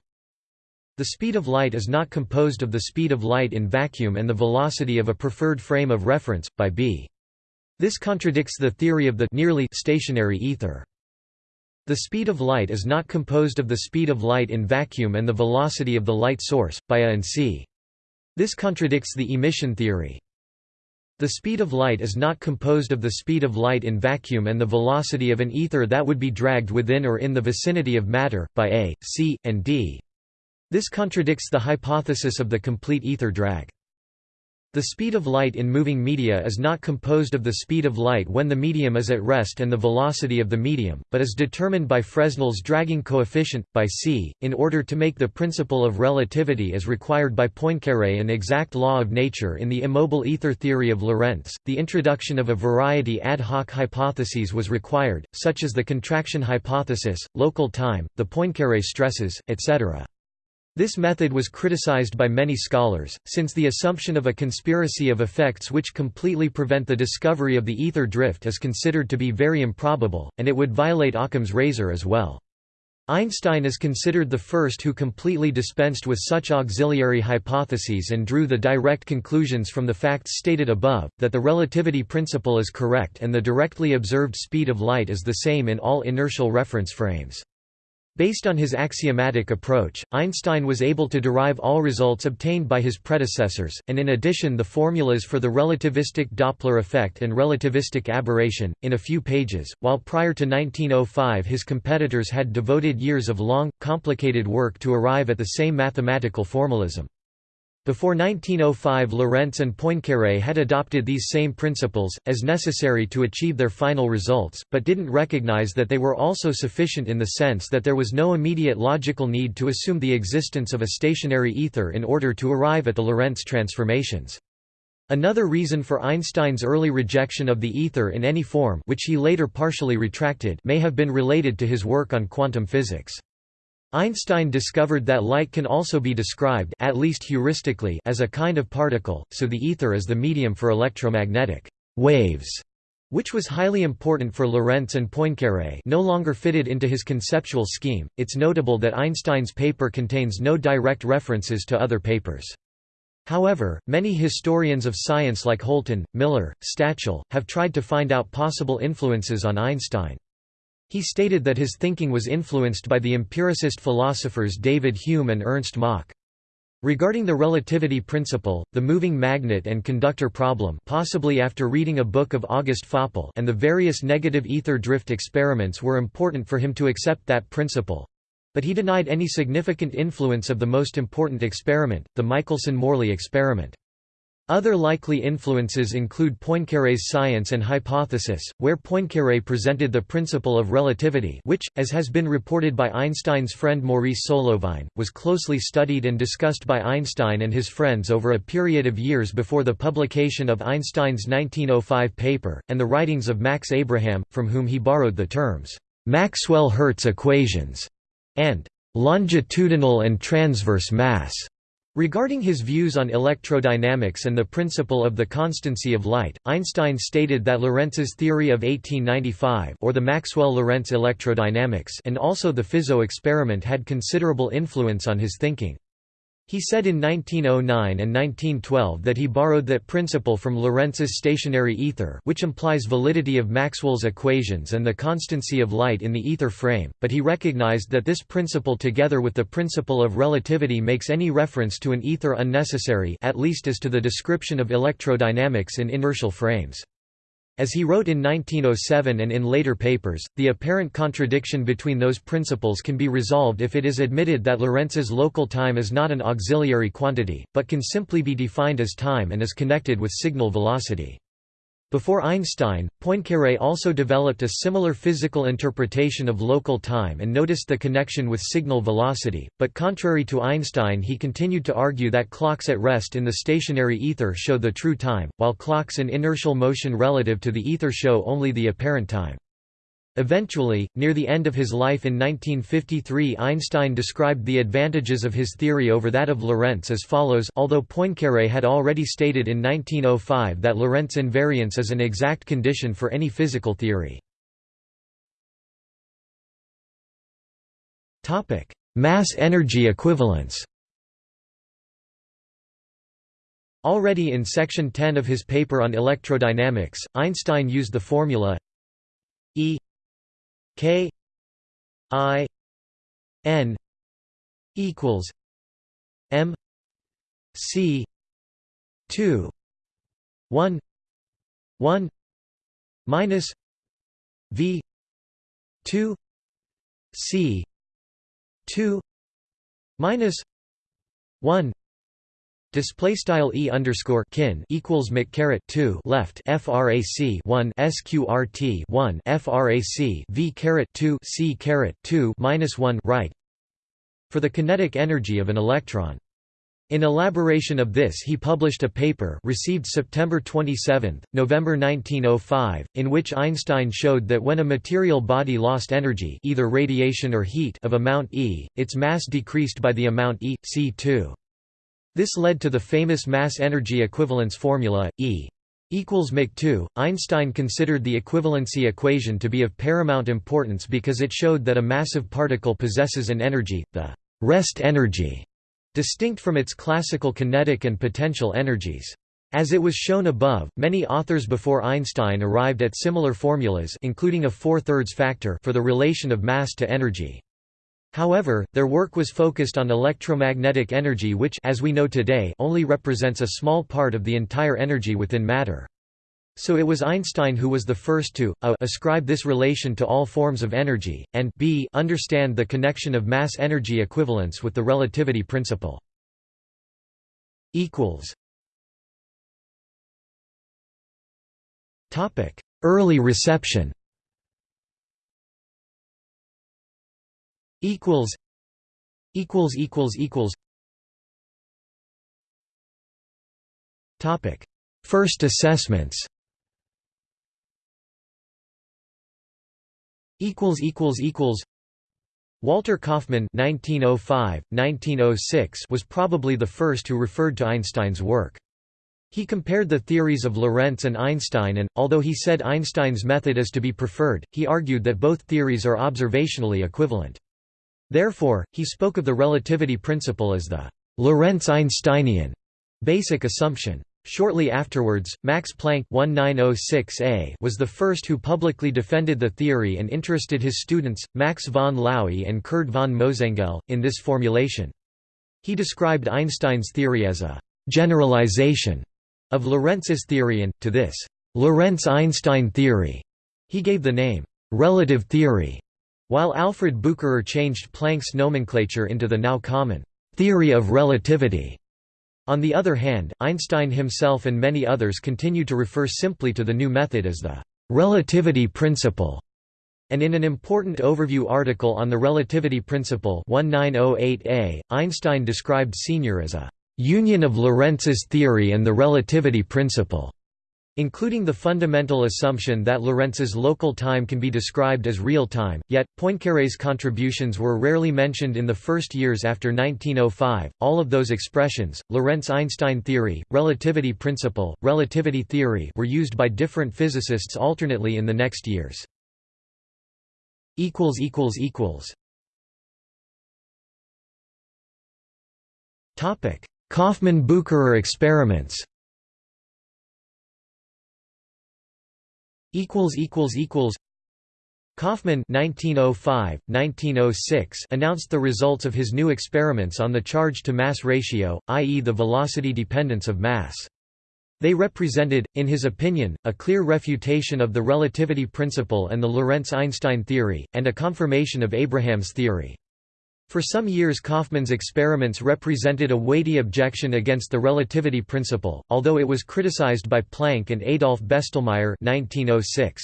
The speed of light is not composed of the speed of light in vacuum and the velocity of a preferred frame of reference, by B. This contradicts the theory of the nearly stationary ether. The speed of light is not composed of the speed of light in vacuum and the velocity of the light source, by A and C. This contradicts the emission theory. The speed of light is not composed of the speed of light in vacuum and the velocity of an ether that would be dragged within or in the vicinity of matter, by A, C, and D. This contradicts the hypothesis of the complete ether drag. The speed of light in moving media is not composed of the speed of light when the medium is at rest and the velocity of the medium, but is determined by Fresnel's dragging coefficient, by c. In order to make the principle of relativity as required by Poincaré an exact law of nature in the immobile ether theory of Lorentz, the introduction of a variety ad hoc hypotheses was required, such as the contraction hypothesis, local time, the Poincaré stresses, etc. This method was criticized by many scholars, since the assumption of a conspiracy of effects which completely prevent the discovery of the ether drift is considered to be very improbable, and it would violate Occam's razor as well. Einstein is considered the first who completely dispensed with such auxiliary hypotheses and drew the direct conclusions from the facts stated above, that the relativity principle is correct and the directly observed speed of light is the same in all inertial reference frames. Based on his axiomatic approach, Einstein was able to derive all results obtained by his predecessors, and in addition the formulas for the relativistic Doppler effect and relativistic aberration, in a few pages, while prior to 1905 his competitors had devoted years of long, complicated work to arrive at the same mathematical formalism. Before 1905 Lorentz and Poincaré had adopted these same principles, as necessary to achieve their final results, but didn't recognize that they were also sufficient in the sense that there was no immediate logical need to assume the existence of a stationary ether in order to arrive at the Lorentz transformations. Another reason for Einstein's early rejection of the ether in any form which he later partially retracted may have been related to his work on quantum physics. Einstein discovered that light can also be described at least heuristically as a kind of particle, so the ether is the medium for electromagnetic waves, which was highly important for Lorentz and Poincaré no longer fitted into his conceptual scheme. It's notable that Einstein's paper contains no direct references to other papers. However, many historians of science like Holton, Miller, Stachel, have tried to find out possible influences on Einstein. He stated that his thinking was influenced by the empiricist philosophers David Hume and Ernst Mach. Regarding the relativity principle, the moving magnet and conductor problem possibly after reading a book of August Föppl and the various negative ether drift experiments were important for him to accept that principle. But he denied any significant influence of the most important experiment, the Michelson–Morley experiment. Other likely influences include Poincaré's science and hypothesis, where Poincaré presented the principle of relativity which, as has been reported by Einstein's friend Maurice Solovine, was closely studied and discussed by Einstein and his friends over a period of years before the publication of Einstein's 1905 paper, and the writings of Max Abraham, from whom he borrowed the terms, "'Maxwell-Hertz equations' and "'longitudinal and transverse mass' Regarding his views on electrodynamics and the principle of the constancy of light, Einstein stated that Lorentz's theory of 1895 or the Maxwell-Lorentz electrodynamics and also the Fizeau experiment had considerable influence on his thinking. He said in 1909 and 1912 that he borrowed that principle from Lorentz's stationary ether which implies validity of Maxwell's equations and the constancy of light in the ether frame, but he recognized that this principle together with the principle of relativity makes any reference to an ether unnecessary at least as to the description of electrodynamics in inertial frames. As he wrote in 1907 and in later papers, the apparent contradiction between those principles can be resolved if it is admitted that Lorentz's local time is not an auxiliary quantity, but can simply be defined as time and is connected with signal velocity. Before Einstein, Poincaré also developed a similar physical interpretation of local time and noticed the connection with signal velocity, but contrary to Einstein he continued to argue that clocks at rest in the stationary ether show the true time, while clocks in inertial motion relative to the ether show only the apparent time. Eventually, near the end of his life in 1953 Einstein described the advantages of his theory over that of Lorentz as follows although Poincaré had already stated in 1905 that Lorentz invariance is an exact condition for any physical theory. Mass-energy equivalence Already in section 10 of his paper on electrodynamics, Einstein used the formula E K I N equals M C two one one minus V two C two minus one Display style e underscore kin equals mc caret two left frac one sqrt one frac v caret two c caret two minus one right for the kinetic energy of an electron. In elaboration of this he published a paper received September 27, November 1905, in which Einstein showed that when a material body lost energy either radiation or heat of amount E, its mass decreased by the amount E, c2. This led to the famous mass-energy equivalence formula, E equals mc2. Einstein considered the equivalency equation to be of paramount importance because it showed that a massive particle possesses an energy, the rest energy, distinct from its classical kinetic and potential energies. As it was shown above, many authors before Einstein arrived at similar formulas including a four-thirds factor for the relation of mass to energy. However, their work was focused on electromagnetic energy which as we know today only represents a small part of the entire energy within matter. So it was Einstein who was the first to a ascribe this relation to all forms of energy, and b understand the connection of mass-energy equivalence with the relativity principle. Early reception equals equals equals equals. Topic. First assessments. Equals equals equals. Walter Kaufmann 1905 1906 was probably the first who referred to Einstein's work. He compared the theories of Lorentz and Einstein and, although he said Einstein's method is to be preferred, he argued that both theories are observationally equivalent. Therefore, he spoke of the relativity principle as the Lorentz-Einsteinian basic assumption. Shortly afterwards, Max Planck 1906a was the first who publicly defended the theory and interested his students, Max von Laue and Kurt von Mosengeil, in this formulation. He described Einstein's theory as a «generalization» of Lorentz's theory and, to this «Lorentz-Einstein theory» he gave the name «relative theory». While Alfred Bucherer changed Planck's nomenclature into the now common theory of relativity. On the other hand, Einstein himself and many others continue to refer simply to the new method as the relativity principle. And in an important overview article on the relativity principle 1908a, Einstein described Senior as a union of Lorentz's theory and the relativity principle including the fundamental assumption that Lorentz's local time can be described as real time, yet, Poincaré's contributions were rarely mentioned in the first years after 1905. All of those expressions, Lorentz-Einstein theory, relativity principle, relativity theory were used by different physicists alternately in the next years. Kaufmann–Bucherer experiments equals equals equals Kaufmann 1905 1906 announced the results of his new experiments on the charge to mass ratio i.e. the velocity dependence of mass they represented, in his opinion, a clear refutation of the relativity principle and the Lorentz–Einstein theory, and a confirmation of Abraham's theory. For some years Kaufmann's experiments represented a weighty objection against the relativity principle, although it was criticized by Planck and Adolf Bestelmeyer 1906.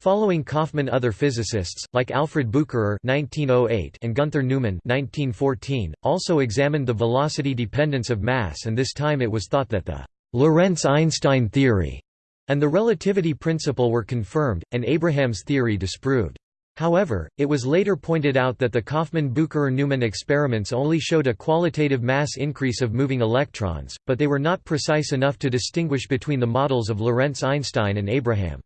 Following Kaufmann other physicists, like Alfred Bucherer 1908 and Gunther Neumann 1914, also examined the velocity dependence of mass and this time it was thought that the Lorentz–Einstein theory and the relativity principle were confirmed, and Abraham's theory disproved. However, it was later pointed out that the Kaufmann–Bucherer–Neumann experiments only showed a qualitative mass increase of moving electrons, but they were not precise enough to distinguish between the models of Lorentz–Einstein and Abraham.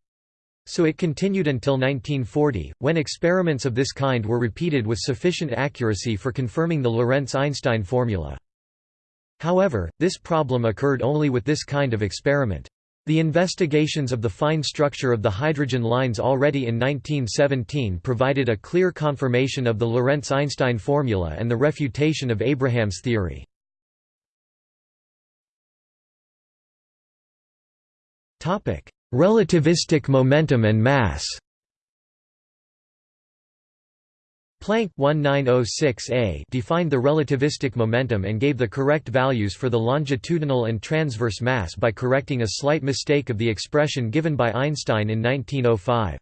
So it continued until 1940, when experiments of this kind were repeated with sufficient accuracy for confirming the Lorentz–Einstein formula. However, this problem occurred only with this kind of experiment. The investigations of the fine structure of the hydrogen lines already in 1917 provided a clear confirmation of the Lorentz–Einstein formula and the refutation of Abraham's theory. Relativistic momentum and mass Planck 1906a defined the relativistic momentum and gave the correct values for the longitudinal and transverse mass by correcting a slight mistake of the expression given by Einstein in 1905.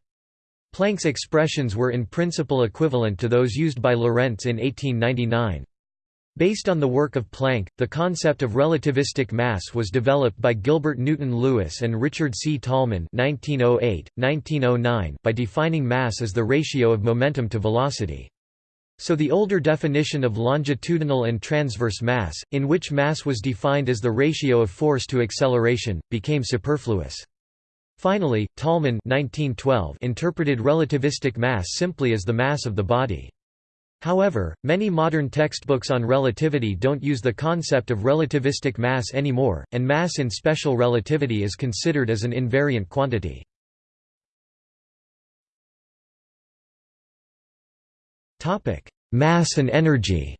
Planck's expressions were in principle equivalent to those used by Lorentz in 1899. Based on the work of Planck, the concept of relativistic mass was developed by Gilbert Newton Lewis and Richard C. Tolman 1908, 1909 by defining mass as the ratio of momentum to velocity. So the older definition of longitudinal and transverse mass, in which mass was defined as the ratio of force to acceleration, became superfluous. Finally, Tolman 1912 interpreted relativistic mass simply as the mass of the body. However, many modern textbooks on relativity don't use the concept of relativistic mass anymore, and mass in special relativity is considered as an invariant quantity. Mass and energy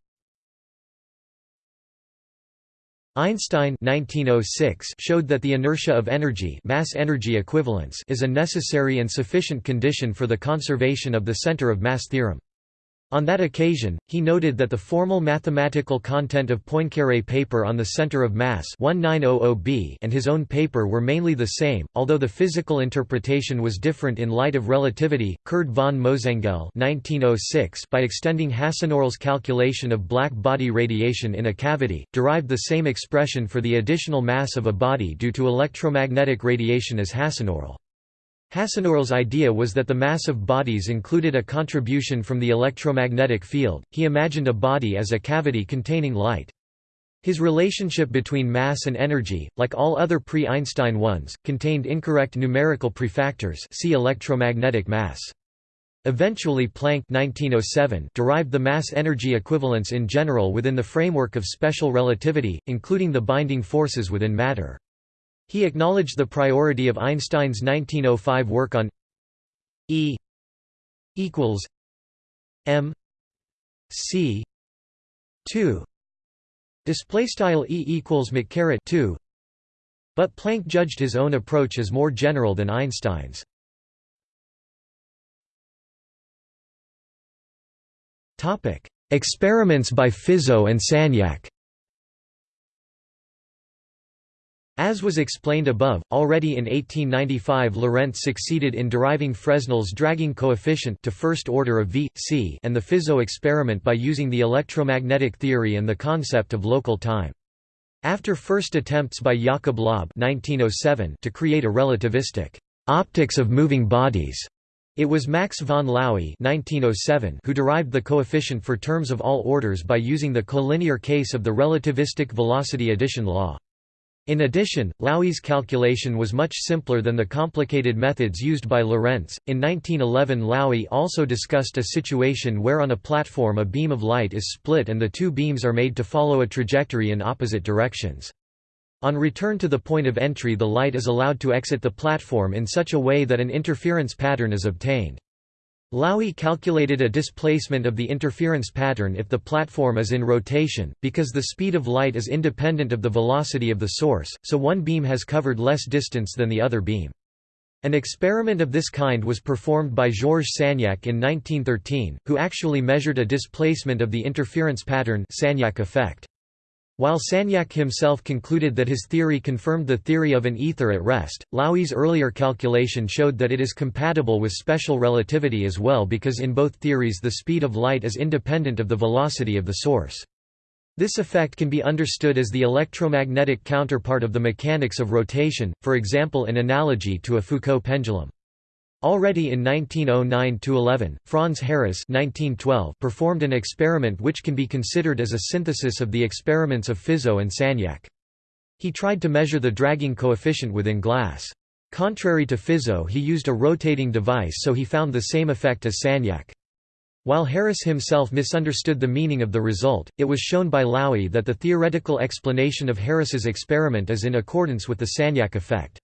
Einstein 1906 showed that the inertia of energy mass-energy equivalence is a necessary and sufficient condition for the conservation of the center of mass theorem. On that occasion, he noted that the formal mathematical content of Poincaré paper on the center of mass 1900b and his own paper were mainly the same, although the physical interpretation was different in light of relativity. Kurt von Mosengeil 1906 by extending Hasenöhrl's calculation of black body radiation in a cavity, derived the same expression for the additional mass of a body due to electromagnetic radiation as Hasenöhrl. Hasenöhrl's idea was that the mass of bodies included a contribution from the electromagnetic field, he imagined a body as a cavity containing light. His relationship between mass and energy, like all other pre-Einstein ones, contained incorrect numerical prefactors see electromagnetic mass. Eventually Planck 1907 derived the mass-energy equivalence in general within the framework of special relativity, including the binding forces within matter. He acknowledged the priority of Einstein's 1905 work on E equals m c 2 display style E equals 2 but Planck judged his own approach as more general than Einstein's. Topic experiments by Fizeau and Sagnac As was explained above, already in 1895 Lorentz succeeded in deriving Fresnel's dragging coefficient to first order of v, c and the Fizeau experiment by using the electromagnetic theory and the concept of local time. After first attempts by Jakob Laube 1907 to create a relativistic optics of moving bodies, it was Max von Laue 1907 who derived the coefficient for terms of all orders by using the collinear case of the relativistic velocity addition law. In addition, Laue's calculation was much simpler than the complicated methods used by Lorentz. In 1911, Laue also discussed a situation where on a platform a beam of light is split and the two beams are made to follow a trajectory in opposite directions. On return to the point of entry, the light is allowed to exit the platform in such a way that an interference pattern is obtained. Laue calculated a displacement of the interference pattern if the platform is in rotation, because the speed of light is independent of the velocity of the source, so one beam has covered less distance than the other beam. An experiment of this kind was performed by Georges Sagnac in 1913, who actually measured a displacement of the interference pattern Sagnac effect. While Sagnac himself concluded that his theory confirmed the theory of an ether at rest, Laue's earlier calculation showed that it is compatible with special relativity as well because in both theories the speed of light is independent of the velocity of the source. This effect can be understood as the electromagnetic counterpart of the mechanics of rotation, for example in analogy to a Foucault pendulum. Already in 1909–11, Franz Harress 1912 performed an experiment which can be considered as a synthesis of the experiments of Fizeau and Sagnac. He tried to measure the dragging coefficient within glass. Contrary to Fizeau he used a rotating device so he found the same effect as Sagnac. While Harress himself misunderstood the meaning of the result, it was shown by Laue that the theoretical explanation of Harress's experiment is in accordance with the Sagnac effect.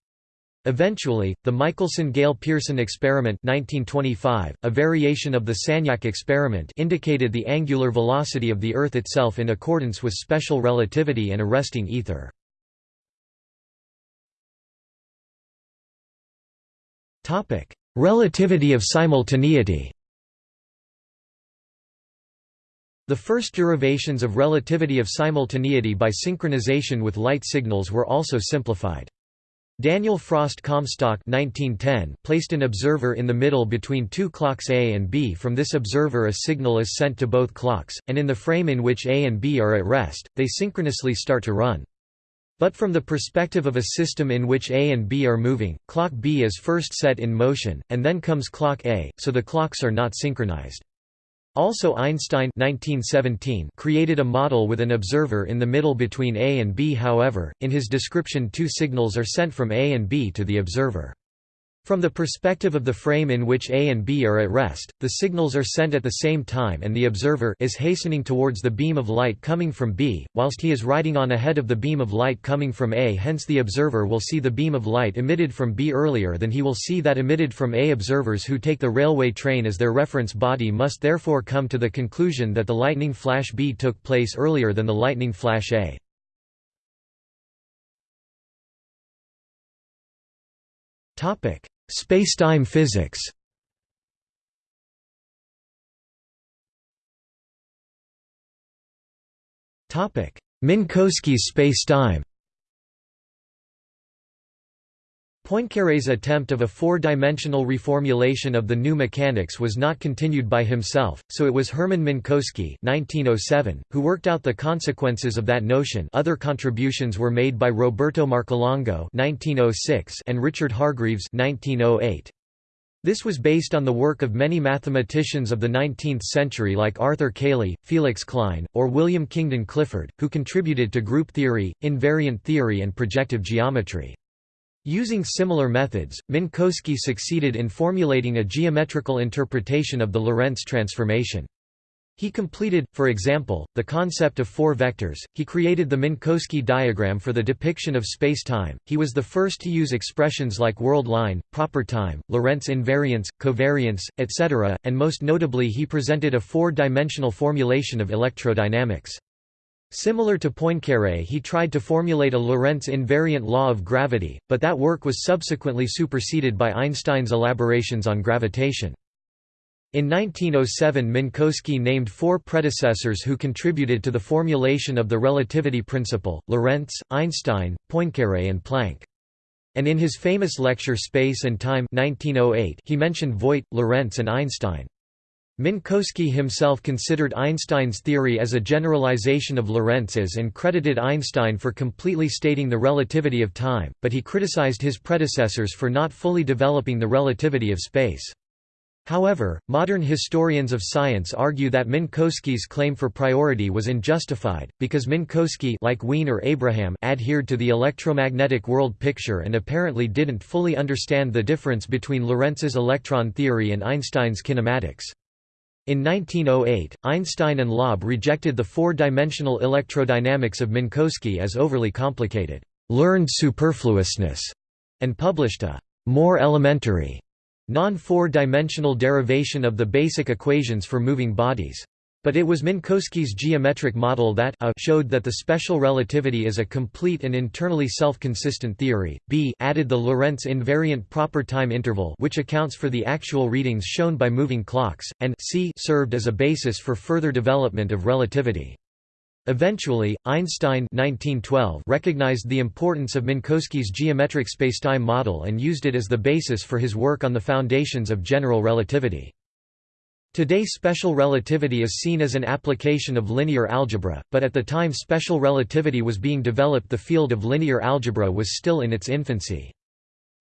Eventually, the Michelson–Gale–Pearson experiment 1925, a variation of the Sagnac experiment indicated the angular velocity of the Earth itself in accordance with special relativity and a resting ether. Relativity of simultaneity The first derivations of relativity of simultaneity by synchronization with light signals were also simplified. Daniel Frost Comstock 1910 placed an observer in the middle between two clocks A and B from this observer a signal is sent to both clocks, and in the frame in which A and B are at rest, they synchronously start to run. But from the perspective of a system in which A and B are moving, clock B is first set in motion, and then comes clock A, so the clocks are not synchronized. Also Einstein 1917 created a model with an observer in the middle between A and B however, in his description two signals are sent from A and B to the observer. From the perspective of the frame in which A and B are at rest, the signals are sent at the same time and the observer is hastening towards the beam of light coming from B, whilst he is riding on ahead of the beam of light coming from A hence the observer will see the beam of light emitted from B earlier than he will see that emitted from A. Observers who take the railway train as their reference body must therefore come to the conclusion that the lightning flash B took place earlier than the lightning flash A. Spacetime physics. Minkowski's spacetime Poincaré's attempt of a four-dimensional reformulation of the new mechanics was not continued by himself, so it was Hermann Minkowski (1907) who worked out the consequences of that notion. Other contributions were made by Roberto Marcolongo (1906) and Richard Hargreaves (1908). This was based on the work of many mathematicians of the 19th century like Arthur Cayley, Felix Klein, or William Kingdon Clifford, who contributed to group theory, invariant theory and projective geometry. Using similar methods, Minkowski succeeded in formulating a geometrical interpretation of the Lorentz transformation. He completed, for example, the concept of four vectors. He created the Minkowski diagram for the depiction of spacetime. He was the first to use expressions like world line, proper time, Lorentz invariance, covariance, etc., and most notably he presented a four-dimensional formulation of electrodynamics. Similar to Poincaré he tried to formulate a Lorentz invariant law of gravity, but that work was subsequently superseded by Einstein's elaborations on gravitation. In 1907 Minkowski named four predecessors who contributed to the formulation of the relativity principle, Lorentz, Einstein, Poincaré and Planck. And in his famous lecture Space and Time 1908, he mentioned Voigt, Lorentz and Einstein. Minkowski himself considered Einstein's theory as a generalization of Lorentz's and credited Einstein for completely stating the relativity of time, but he criticized his predecessors for not fully developing the relativity of space. However, modern historians of science argue that Minkowski's claim for priority was unjustified, because Minkowski like Wien or Abraham adhered to the electromagnetic world picture and apparently didn't fully understand the difference between Lorentz's electron theory and Einstein's kinematics. In 1908, Einstein and Laube rejected the four-dimensional electrodynamics of Minkowski as overly complicated, learned superfluousness, and published a more elementary non-four-dimensional derivation of the basic equations for moving bodies. But it was Minkowski's geometric model that a showed that the special relativity is a complete and internally self-consistent theory, b added the Lorentz invariant proper time interval which accounts for the actual readings shown by moving clocks, and c served as a basis for further development of relativity. Eventually, Einstein 1912 recognized the importance of Minkowski's geometric spacetime model and used it as the basis for his work on the foundations of general relativity. Today special relativity is seen as an application of linear algebra, but at the time special relativity was being developed the field of linear algebra was still in its infancy.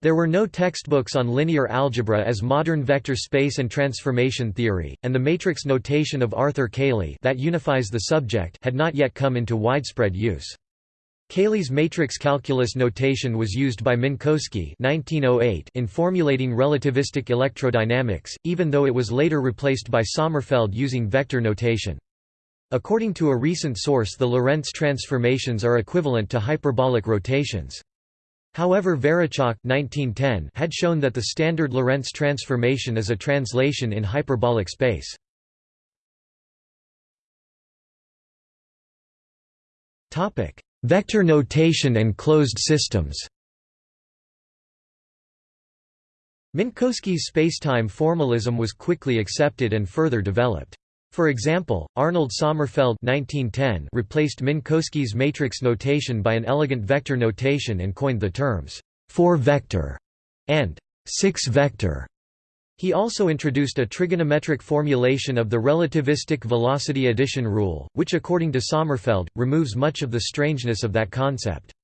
There were no textbooks on linear algebra as modern vector space and transformation theory, and the matrix notation of Arthur Cayley that unifies the subject had not yet come into widespread use. Cayley's matrix calculus notation was used by Minkowski 1908 in formulating relativistic electrodynamics, even though it was later replaced by Sommerfeld using vector notation. According to a recent source the Lorentz transformations are equivalent to hyperbolic rotations. However Varićak 1910 had shown that the standard Lorentz transformation is a translation in hyperbolic space. Vector notation and closed systems Minkowski's spacetime formalism was quickly accepted and further developed. For example, Arnold Sommerfeld 1910 replaced Minkowski's matrix notation by an elegant vector notation and coined the terms four-vector and six-vector. He also introduced a trigonometric formulation of the relativistic velocity addition rule, which according to Sommerfeld, removes much of the strangeness of that concept.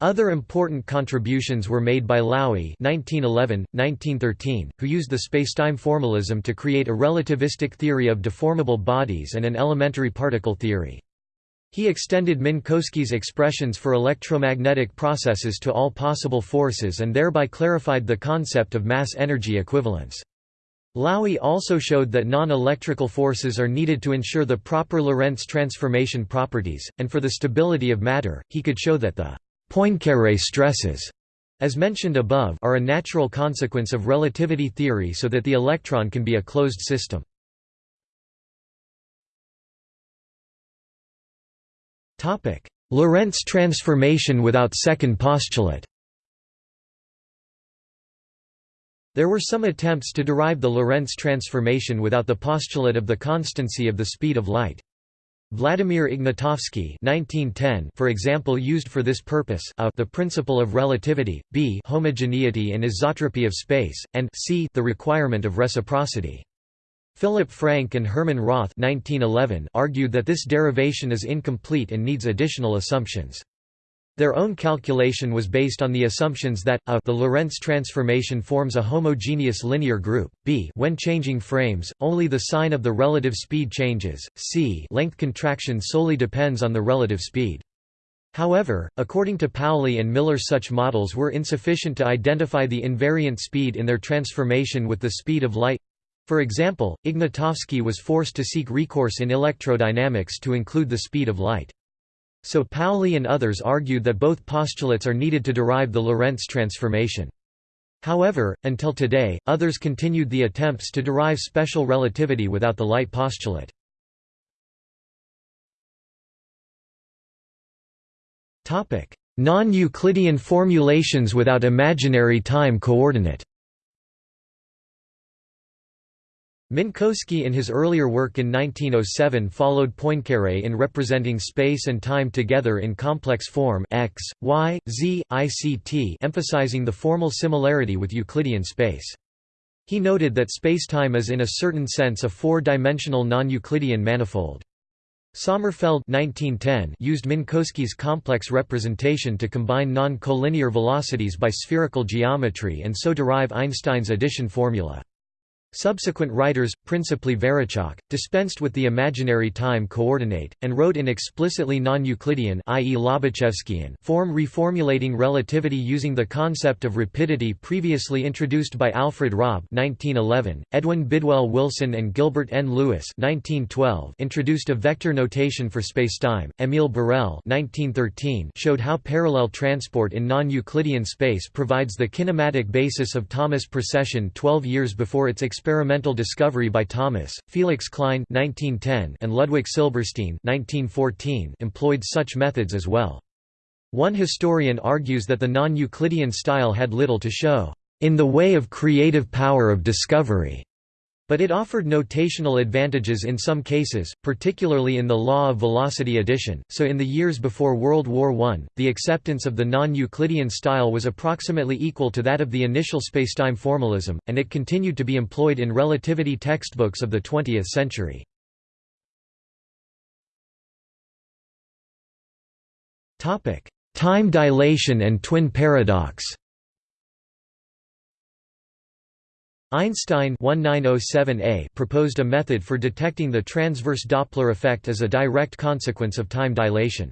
Other important contributions were made by Laue (1911–1913), who used the spacetime formalism to create a relativistic theory of deformable bodies and an elementary particle theory. He extended Minkowski's expressions for electromagnetic processes to all possible forces and thereby clarified the concept of mass-energy equivalence. Laue also showed that non-electrical forces are needed to ensure the proper Lorentz transformation properties, and for the stability of matter, he could show that the Poincaré stresses, as mentioned above, are a natural consequence of relativity theory so that the electron can be a closed system. Lorentz transformation without second postulate There were some attempts to derive the Lorentz transformation without the postulate of the constancy of the speed of light. Vladimir Ignatovsky 1910 for example used for this purpose a the principle of relativity, b homogeneity and isotropy of space, and c the requirement of reciprocity. Philip Frank and Hermann Roth 1911 argued that this derivation is incomplete and needs additional assumptions. Their own calculation was based on the assumptions that a the Lorentz transformation forms a homogeneous linear group, b when changing frames, only the sign of the relative speed changes, c length contraction solely depends on the relative speed. However, according to Pauli and Miller such models were insufficient to identify the invariant speed in their transformation with the speed of light. For example, Ignatovsky was forced to seek recourse in electrodynamics to include the speed of light. So Pauli and others argued that both postulates are needed to derive the Lorentz transformation. However, until today, others continued the attempts to derive special relativity without the light postulate. Non-Euclidean formulations without imaginary time coordinate Minkowski in his earlier work in 1907 followed Poincaré in representing space and time together in complex form x, y, z, ict emphasizing the formal similarity with Euclidean space. He noted that spacetime is in a certain sense a four-dimensional non-Euclidean manifold. Sommerfeld 1910 used Minkowski's complex representation to combine non-collinear velocities by spherical geometry and so derive Einstein's addition formula. Subsequent writers, principally Varićak, dispensed with the imaginary time coordinate, and wrote in explicitly non-Euclidean form reformulating relativity using the concept of rapidity previously introduced by Alfred Robb 1911, Edwin Bidwell Wilson and Gilbert N. Lewis 1912 introduced a vector notation for spacetime, Émile Borel 1913 showed how parallel transport in non-Euclidean space provides the kinematic basis of Thomas precession 12 years before its experimental discovery by Thomas, Felix Klein 1910 and Ludwig Silberstein 1914 employed such methods as well. One historian argues that the non-Euclidean style had little to show, "...in the way of creative power of discovery." But it offered notational advantages in some cases, particularly in the law of velocity addition, so in the years before World War I, the acceptance of the non-Euclidean style was approximately equal to that of the initial spacetime formalism, and it continued to be employed in relativity textbooks of the 20th century. Time dilation and twin paradox Einstein 1907a proposed a method for detecting the transverse Doppler effect as a direct consequence of time dilation.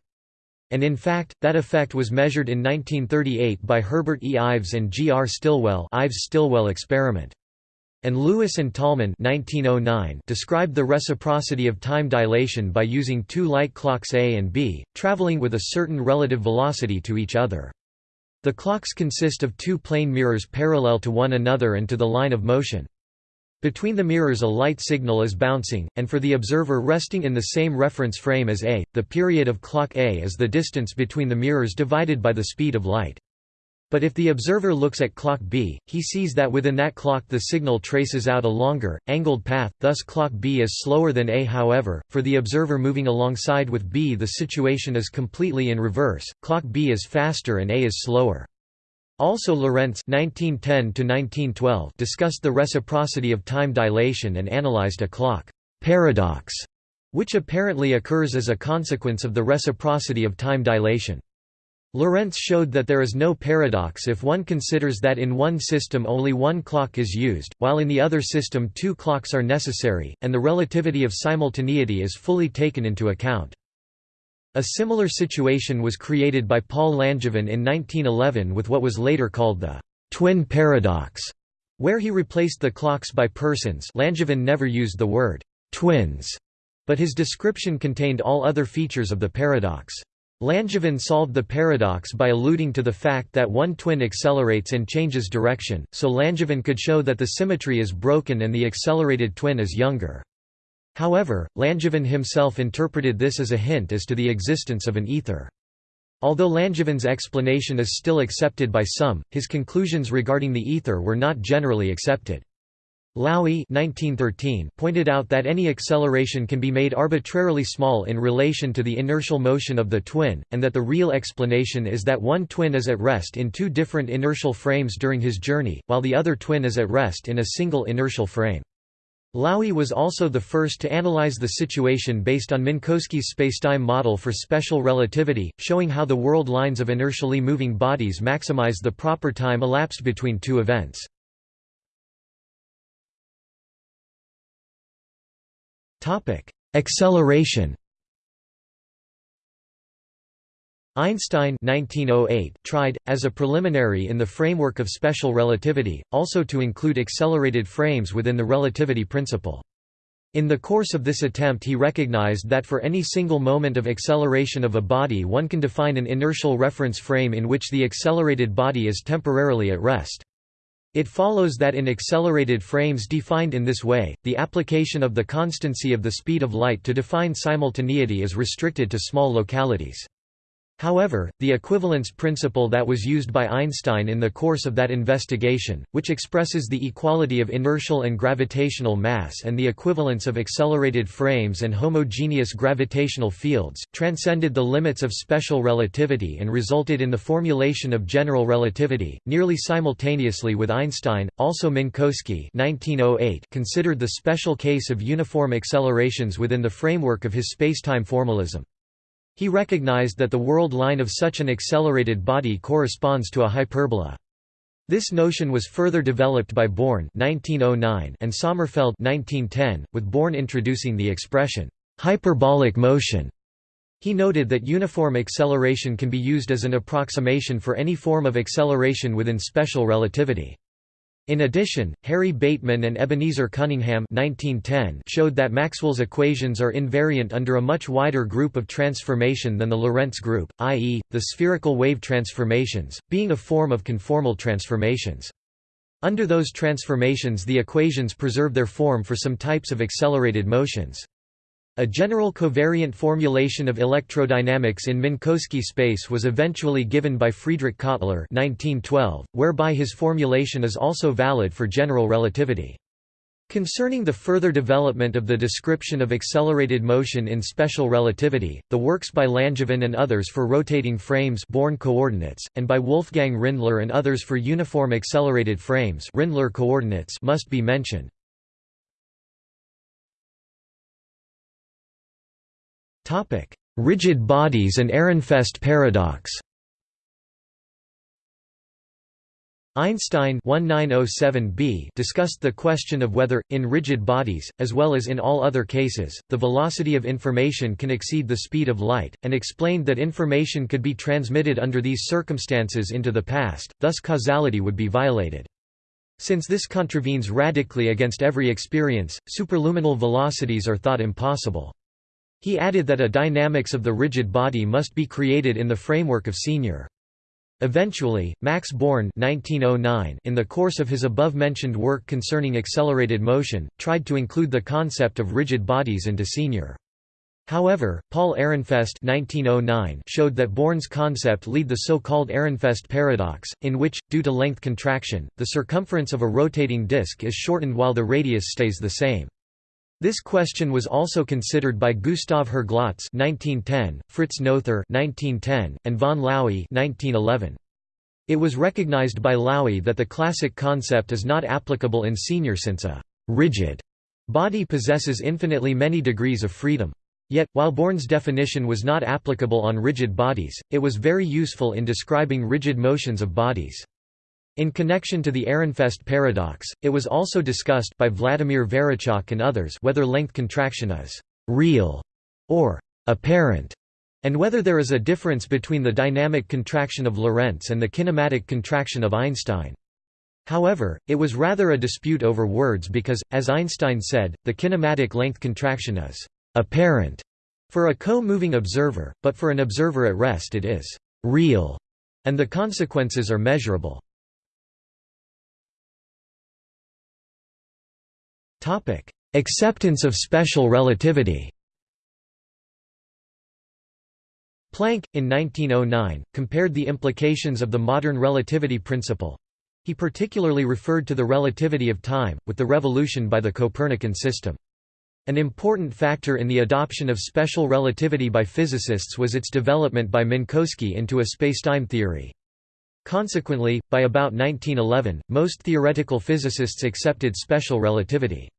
And in fact, that effect was measured in 1938 by Herbert E. Ives and G. R. Stilwell Ives-Stilwell experiment. And Lewis and Tolman 1909 described the reciprocity of time dilation by using two light clocks A and B, traveling with a certain relative velocity to each other. The clocks consist of two plane mirrors parallel to one another and to the line of motion. Between the mirrors a light signal is bouncing, and for the observer resting in the same reference frame as A, the period of clock A is the distance between the mirrors divided by the speed of light. But if the observer looks at clock B, he sees that within that clock the signal traces out a longer, angled path, thus clock B is slower than A. However, for the observer moving alongside with B the situation is completely in reverse, clock B is faster and A is slower. Also Lorentz 1910 discussed the reciprocity of time dilation and analyzed a clock paradox, which apparently occurs as a consequence of the reciprocity of time dilation. Lorentz showed that there is no paradox if one considers that in one system only one clock is used, while in the other system two clocks are necessary, and the relativity of simultaneity is fully taken into account. A similar situation was created by Paul Langevin in 1911 with what was later called the «twin paradox», where he replaced the clocks by persons Langevin never used the word «twins», but his description contained all other features of the paradox. Langevin solved the paradox by alluding to the fact that one twin accelerates and changes direction, so Langevin could show that the symmetry is broken and the accelerated twin is younger. However, Langevin himself interpreted this as a hint as to the existence of an ether. Although Langevin's explanation is still accepted by some, his conclusions regarding the ether were not generally accepted. Laue 1913 pointed out that any acceleration can be made arbitrarily small in relation to the inertial motion of the twin, and that the real explanation is that one twin is at rest in two different inertial frames during his journey, while the other twin is at rest in a single inertial frame. Laue was also the first to analyze the situation based on Minkowski's spacetime model for special relativity, showing how the world lines of inertially moving bodies maximize the proper time elapsed between two events. Acceleration Einstein 1908 tried, as a preliminary in the framework of special relativity, also to include accelerated frames within the relativity principle. In the course of this attempt he recognized that for any single moment of acceleration of a body one can define an inertial reference frame in which the accelerated body is temporarily at rest. It follows that in accelerated frames defined in this way, the application of the constancy of the speed of light to define simultaneity is restricted to small localities. However, the equivalence principle that was used by Einstein in the course of that investigation, which expresses the equality of inertial and gravitational mass and the equivalence of accelerated frames and homogeneous gravitational fields, transcended the limits of special relativity and resulted in the formulation of general relativity. Nearly simultaneously with Einstein, also Minkowski (1908) considered the special case of uniform accelerations within the framework of his spacetime formalism. He recognized that the world line of such an accelerated body corresponds to a hyperbola. This notion was further developed by Born (1909) and Sommerfeld (1910), with Born introducing the expression hyperbolic motion. He noted that uniform acceleration can be used as an approximation for any form of acceleration within special relativity. In addition, Harry Bateman and Ebenezer Cunningham 1910 showed that Maxwell's equations are invariant under a much wider group of transformation than the Lorentz group, i.e., the spherical wave transformations, being a form of conformal transformations. Under those transformations the equations preserve their form for some types of accelerated motions. A general covariant formulation of electrodynamics in Minkowski space was eventually given by Friedrich Kottler 1912, whereby his formulation is also valid for general relativity. Concerning the further development of the description of accelerated motion in special relativity, the works by Langevin and others for rotating frames Born coordinates, and by Wolfgang Rindler and others for uniform accelerated frames Rindler coordinates must be mentioned. Topic: Rigid bodies and Ehrenfest paradox. Einstein 1907b discussed the question of whether, in rigid bodies, as well as in all other cases, the velocity of information can exceed the speed of light, and explained that information could be transmitted under these circumstances into the past, thus causality would be violated. Since this contravenes radically against every experience, superluminal velocities are thought impossible. He added that a dynamics of the rigid body must be created in the framework of senior. Eventually, Max Born 1909, in the course of his above-mentioned work concerning accelerated motion, tried to include the concept of rigid bodies into senior. However, Paul Ehrenfest 1909 showed that Born's concept lead the so-called Ehrenfest paradox, in which, due to length contraction, the circumference of a rotating disk is shortened while the radius stays the same. This question was also considered by Gustav Herglotz (1910), Fritz Noether (1910), and von Laue (1911). It was recognized by Laue that the classic concept is not applicable in senior since a rigid body possesses infinitely many degrees of freedom. Yet, while Born's definition was not applicable on rigid bodies, it was very useful in describing rigid motions of bodies. In connection to the Ehrenfest paradox, it was also discussed by Vladimir Varićak and others whether length contraction is «real» or «apparent» and whether there is a difference between the dynamic contraction of Lorentz and the kinematic contraction of Einstein. However, it was rather a dispute over words because, as Einstein said, the kinematic length contraction is «apparent» for a co-moving observer, but for an observer at rest it is «real» and the consequences are measurable. Acceptance of special relativity Planck, in 1909, compared the implications of the modern relativity principle—he particularly referred to the relativity of time, with the revolution by the Copernican system. An important factor in the adoption of special relativity by physicists was its development by Minkowski into a spacetime theory. Consequently, by about 1911, most theoretical physicists accepted special relativity.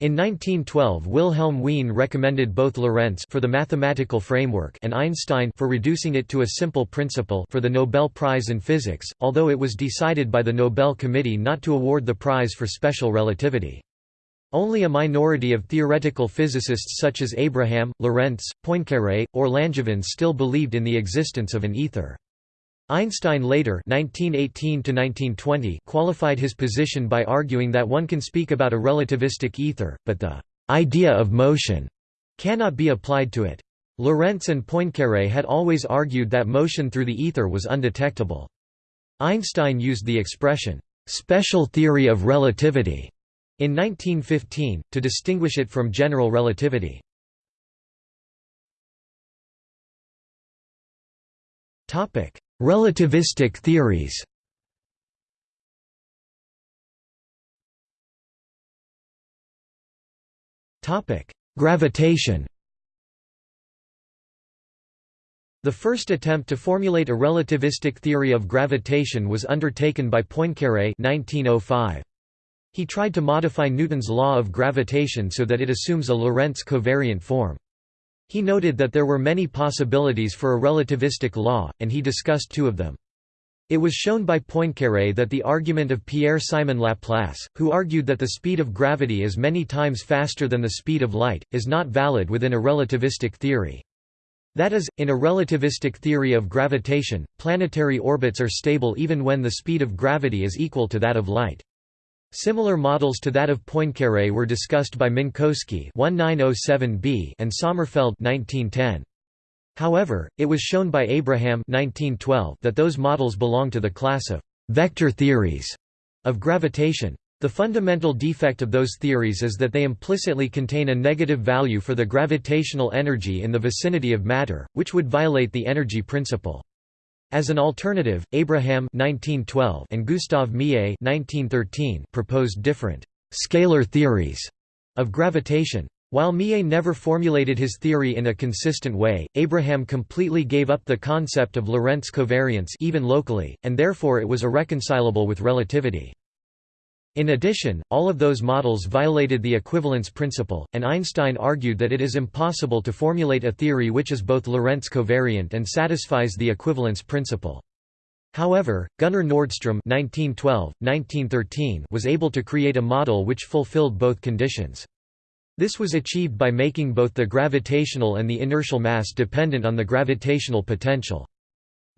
In 1912 Wilhelm Wien recommended both Lorentz for the mathematical framework and Einstein for reducing it to a simple principle for the Nobel Prize in Physics, although it was decided by the Nobel Committee not to award the prize for special relativity. Only a minority of theoretical physicists such as Abraham, Lorentz, Poincaré, or Langevin still believed in the existence of an ether. Einstein later 1918 qualified his position by arguing that one can speak about a relativistic ether, but the «idea of motion» cannot be applied to it. Lorentz and Poincaré had always argued that motion through the ether was undetectable. Einstein used the expression, «special theory of relativity» in 1915, to distinguish it from general relativity. Relativistic theories Topic: Gravitation The first attempt to formulate a relativistic theory of gravitation was undertaken by Poincaré 1905. He tried to modify Newton's law of gravitation so that it assumes a Lorentz covariant form. He noted that there were many possibilities for a relativistic law, and he discussed two of them. It was shown by Poincaré that the argument of Pierre-Simon Laplace, who argued that the speed of gravity is many times faster than the speed of light, is not valid within a relativistic theory. That is, in a relativistic theory of gravitation, planetary orbits are stable even when the speed of gravity is equal to that of light. Similar models to that of Poincaré were discussed by Minkowski (1907b) and Sommerfeld (1910). However, it was shown by Abraham 1912 that those models belong to the class of vector theories of gravitation. The fundamental defect of those theories is that they implicitly contain a negative value for the gravitational energy in the vicinity of matter, which would violate the energy principle. As an alternative, Abraham 1912 and Gustav Mie 1913 proposed different scalar theories of gravitation. While Mie never formulated his theory in a consistent way, Abraham completely gave up the concept of Lorentz covariance even locally, and therefore it was irreconcilable with relativity. In addition, all of those models violated the equivalence principle, and Einstein argued that it is impossible to formulate a theory which is both Lorentz covariant and satisfies the equivalence principle. However, Gunnar Nordström (1912–1913) was able to create a model which fulfilled both conditions. This was achieved by making both the gravitational and the inertial mass dependent on the gravitational potential.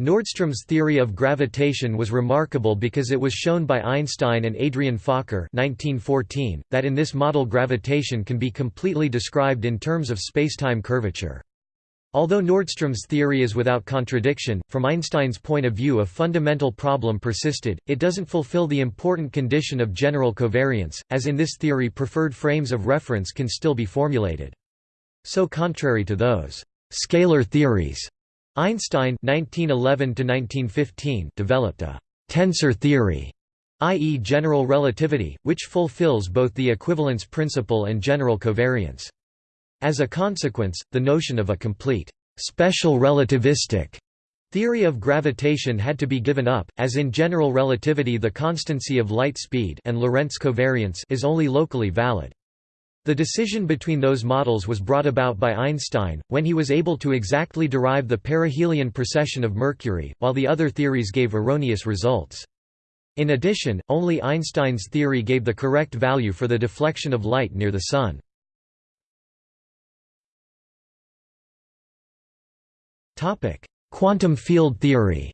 Nordström's theory of gravitation was remarkable because it was shown by Einstein and Adrian Fokker 1914, that in this model gravitation can be completely described in terms of spacetime curvature. Although Nordström's theory is without contradiction, from Einstein's point of view a fundamental problem persisted, it doesn't fulfill the important condition of general covariance, as in this theory preferred frames of reference can still be formulated. So contrary to those «scalar theories» Einstein 1911 developed a «tensor theory» i.e. general relativity, which fulfills both the equivalence principle and general covariance. As a consequence, the notion of a complete «special relativistic» theory of gravitation had to be given up, as in general relativity the constancy of light speed and Lorentz covariance is only locally valid. The decision between those models was brought about by Einstein, when he was able to exactly derive the perihelion precession of Mercury, while the other theories gave erroneous results. In addition, only Einstein's theory gave the correct value for the deflection of light near the Sun. Quantum field theory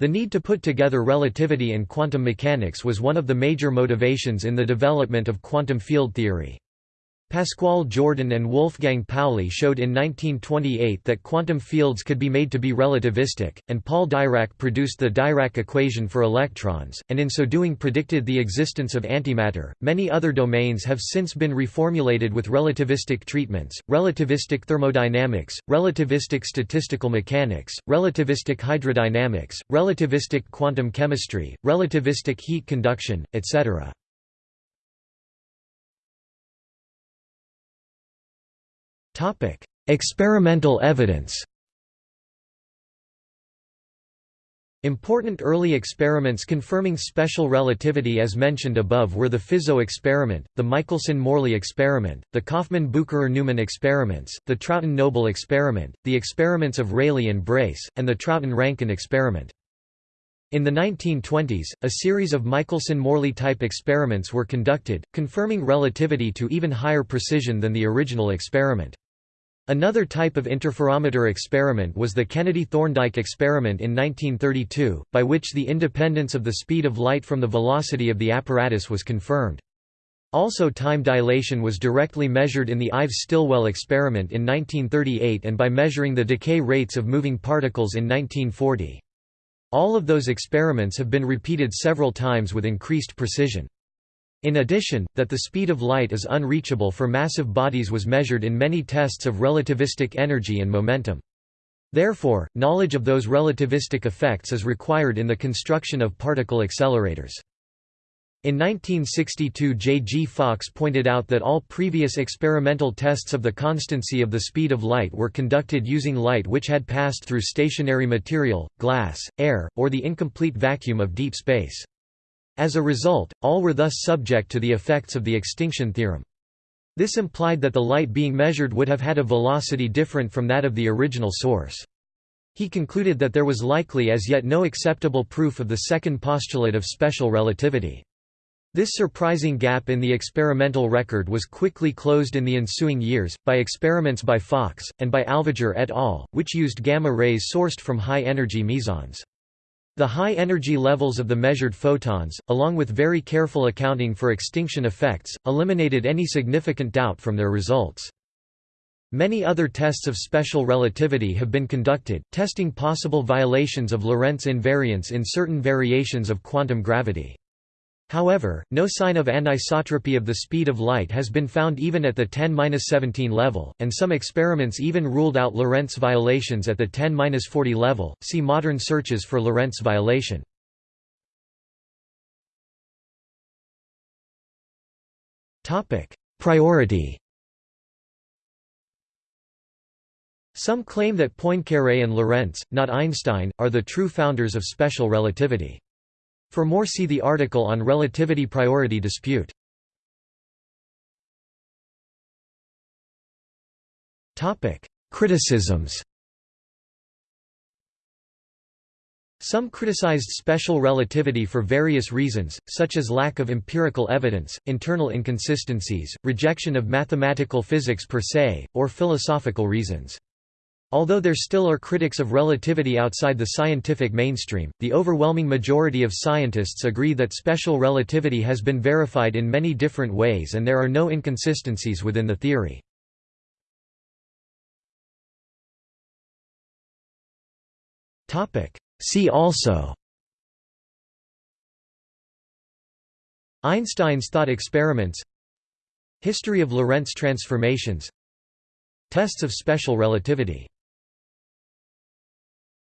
The need to put together relativity and quantum mechanics was one of the major motivations in the development of quantum field theory. Pascual Jordan and Wolfgang Pauli showed in 1928 that quantum fields could be made to be relativistic, and Paul Dirac produced the Dirac equation for electrons, and in so doing predicted the existence of antimatter. Many other domains have since been reformulated with relativistic treatments relativistic thermodynamics, relativistic statistical mechanics, relativistic hydrodynamics, relativistic quantum chemistry, relativistic heat conduction, etc. Experimental evidence Important early experiments confirming special relativity as mentioned above were the Fizeau experiment, the Michelson–Morley experiment, the Kaufmann–Bucherer–Neumann experiments, the Trouton–Noble experiment, the experiments of Rayleigh and Brace, and the Trouton–Rankine experiment. In the 1920s, a series of Michelson–Morley type experiments were conducted, confirming relativity to even higher precision than the original experiment. Another type of interferometer experiment was the Kennedy-Thorndike experiment in 1932, by which the independence of the speed of light from the velocity of the apparatus was confirmed. Also time dilation was directly measured in the Ives-Stilwell experiment in 1938 and by measuring the decay rates of moving particles in 1940. All of those experiments have been repeated several times with increased precision. In addition, that the speed of light is unreachable for massive bodies was measured in many tests of relativistic energy and momentum. Therefore, knowledge of those relativistic effects is required in the construction of particle accelerators. In 1962 J. G. Fox pointed out that all previous experimental tests of the constancy of the speed of light were conducted using light which had passed through stationary material, glass, air, or the incomplete vacuum of deep space. As a result, all were thus subject to the effects of the extinction theorem. This implied that the light being measured would have had a velocity different from that of the original source. He concluded that there was likely as yet no acceptable proof of the second postulate of special relativity. This surprising gap in the experimental record was quickly closed in the ensuing years, by experiments by Fox, and by Alväger et al., which used gamma rays sourced from high-energy mesons. The high energy levels of the measured photons, along with very careful accounting for extinction effects, eliminated any significant doubt from their results. Many other tests of special relativity have been conducted, testing possible violations of Lorentz invariance in certain variations of quantum gravity. However, no sign of anisotropy of the speed of light has been found even at the 10-17 level, and some experiments even ruled out Lorentz violations at the 10-40 level. See modern searches for Lorentz violation. Topic: Priority. Some claim that Poincaré and Lorentz, not Einstein, are the true founders of special relativity. For more see the article on relativity priority dispute. Criticisms Some criticized special relativity for various reasons, such as lack of empirical evidence, internal inconsistencies, rejection of mathematical physics per se, or philosophical reasons. Although there still are critics of relativity outside the scientific mainstream, the overwhelming majority of scientists agree that special relativity has been verified in many different ways and there are no inconsistencies within the theory. See also Einstein's thought experiments History of Lorentz transformations Tests of special relativity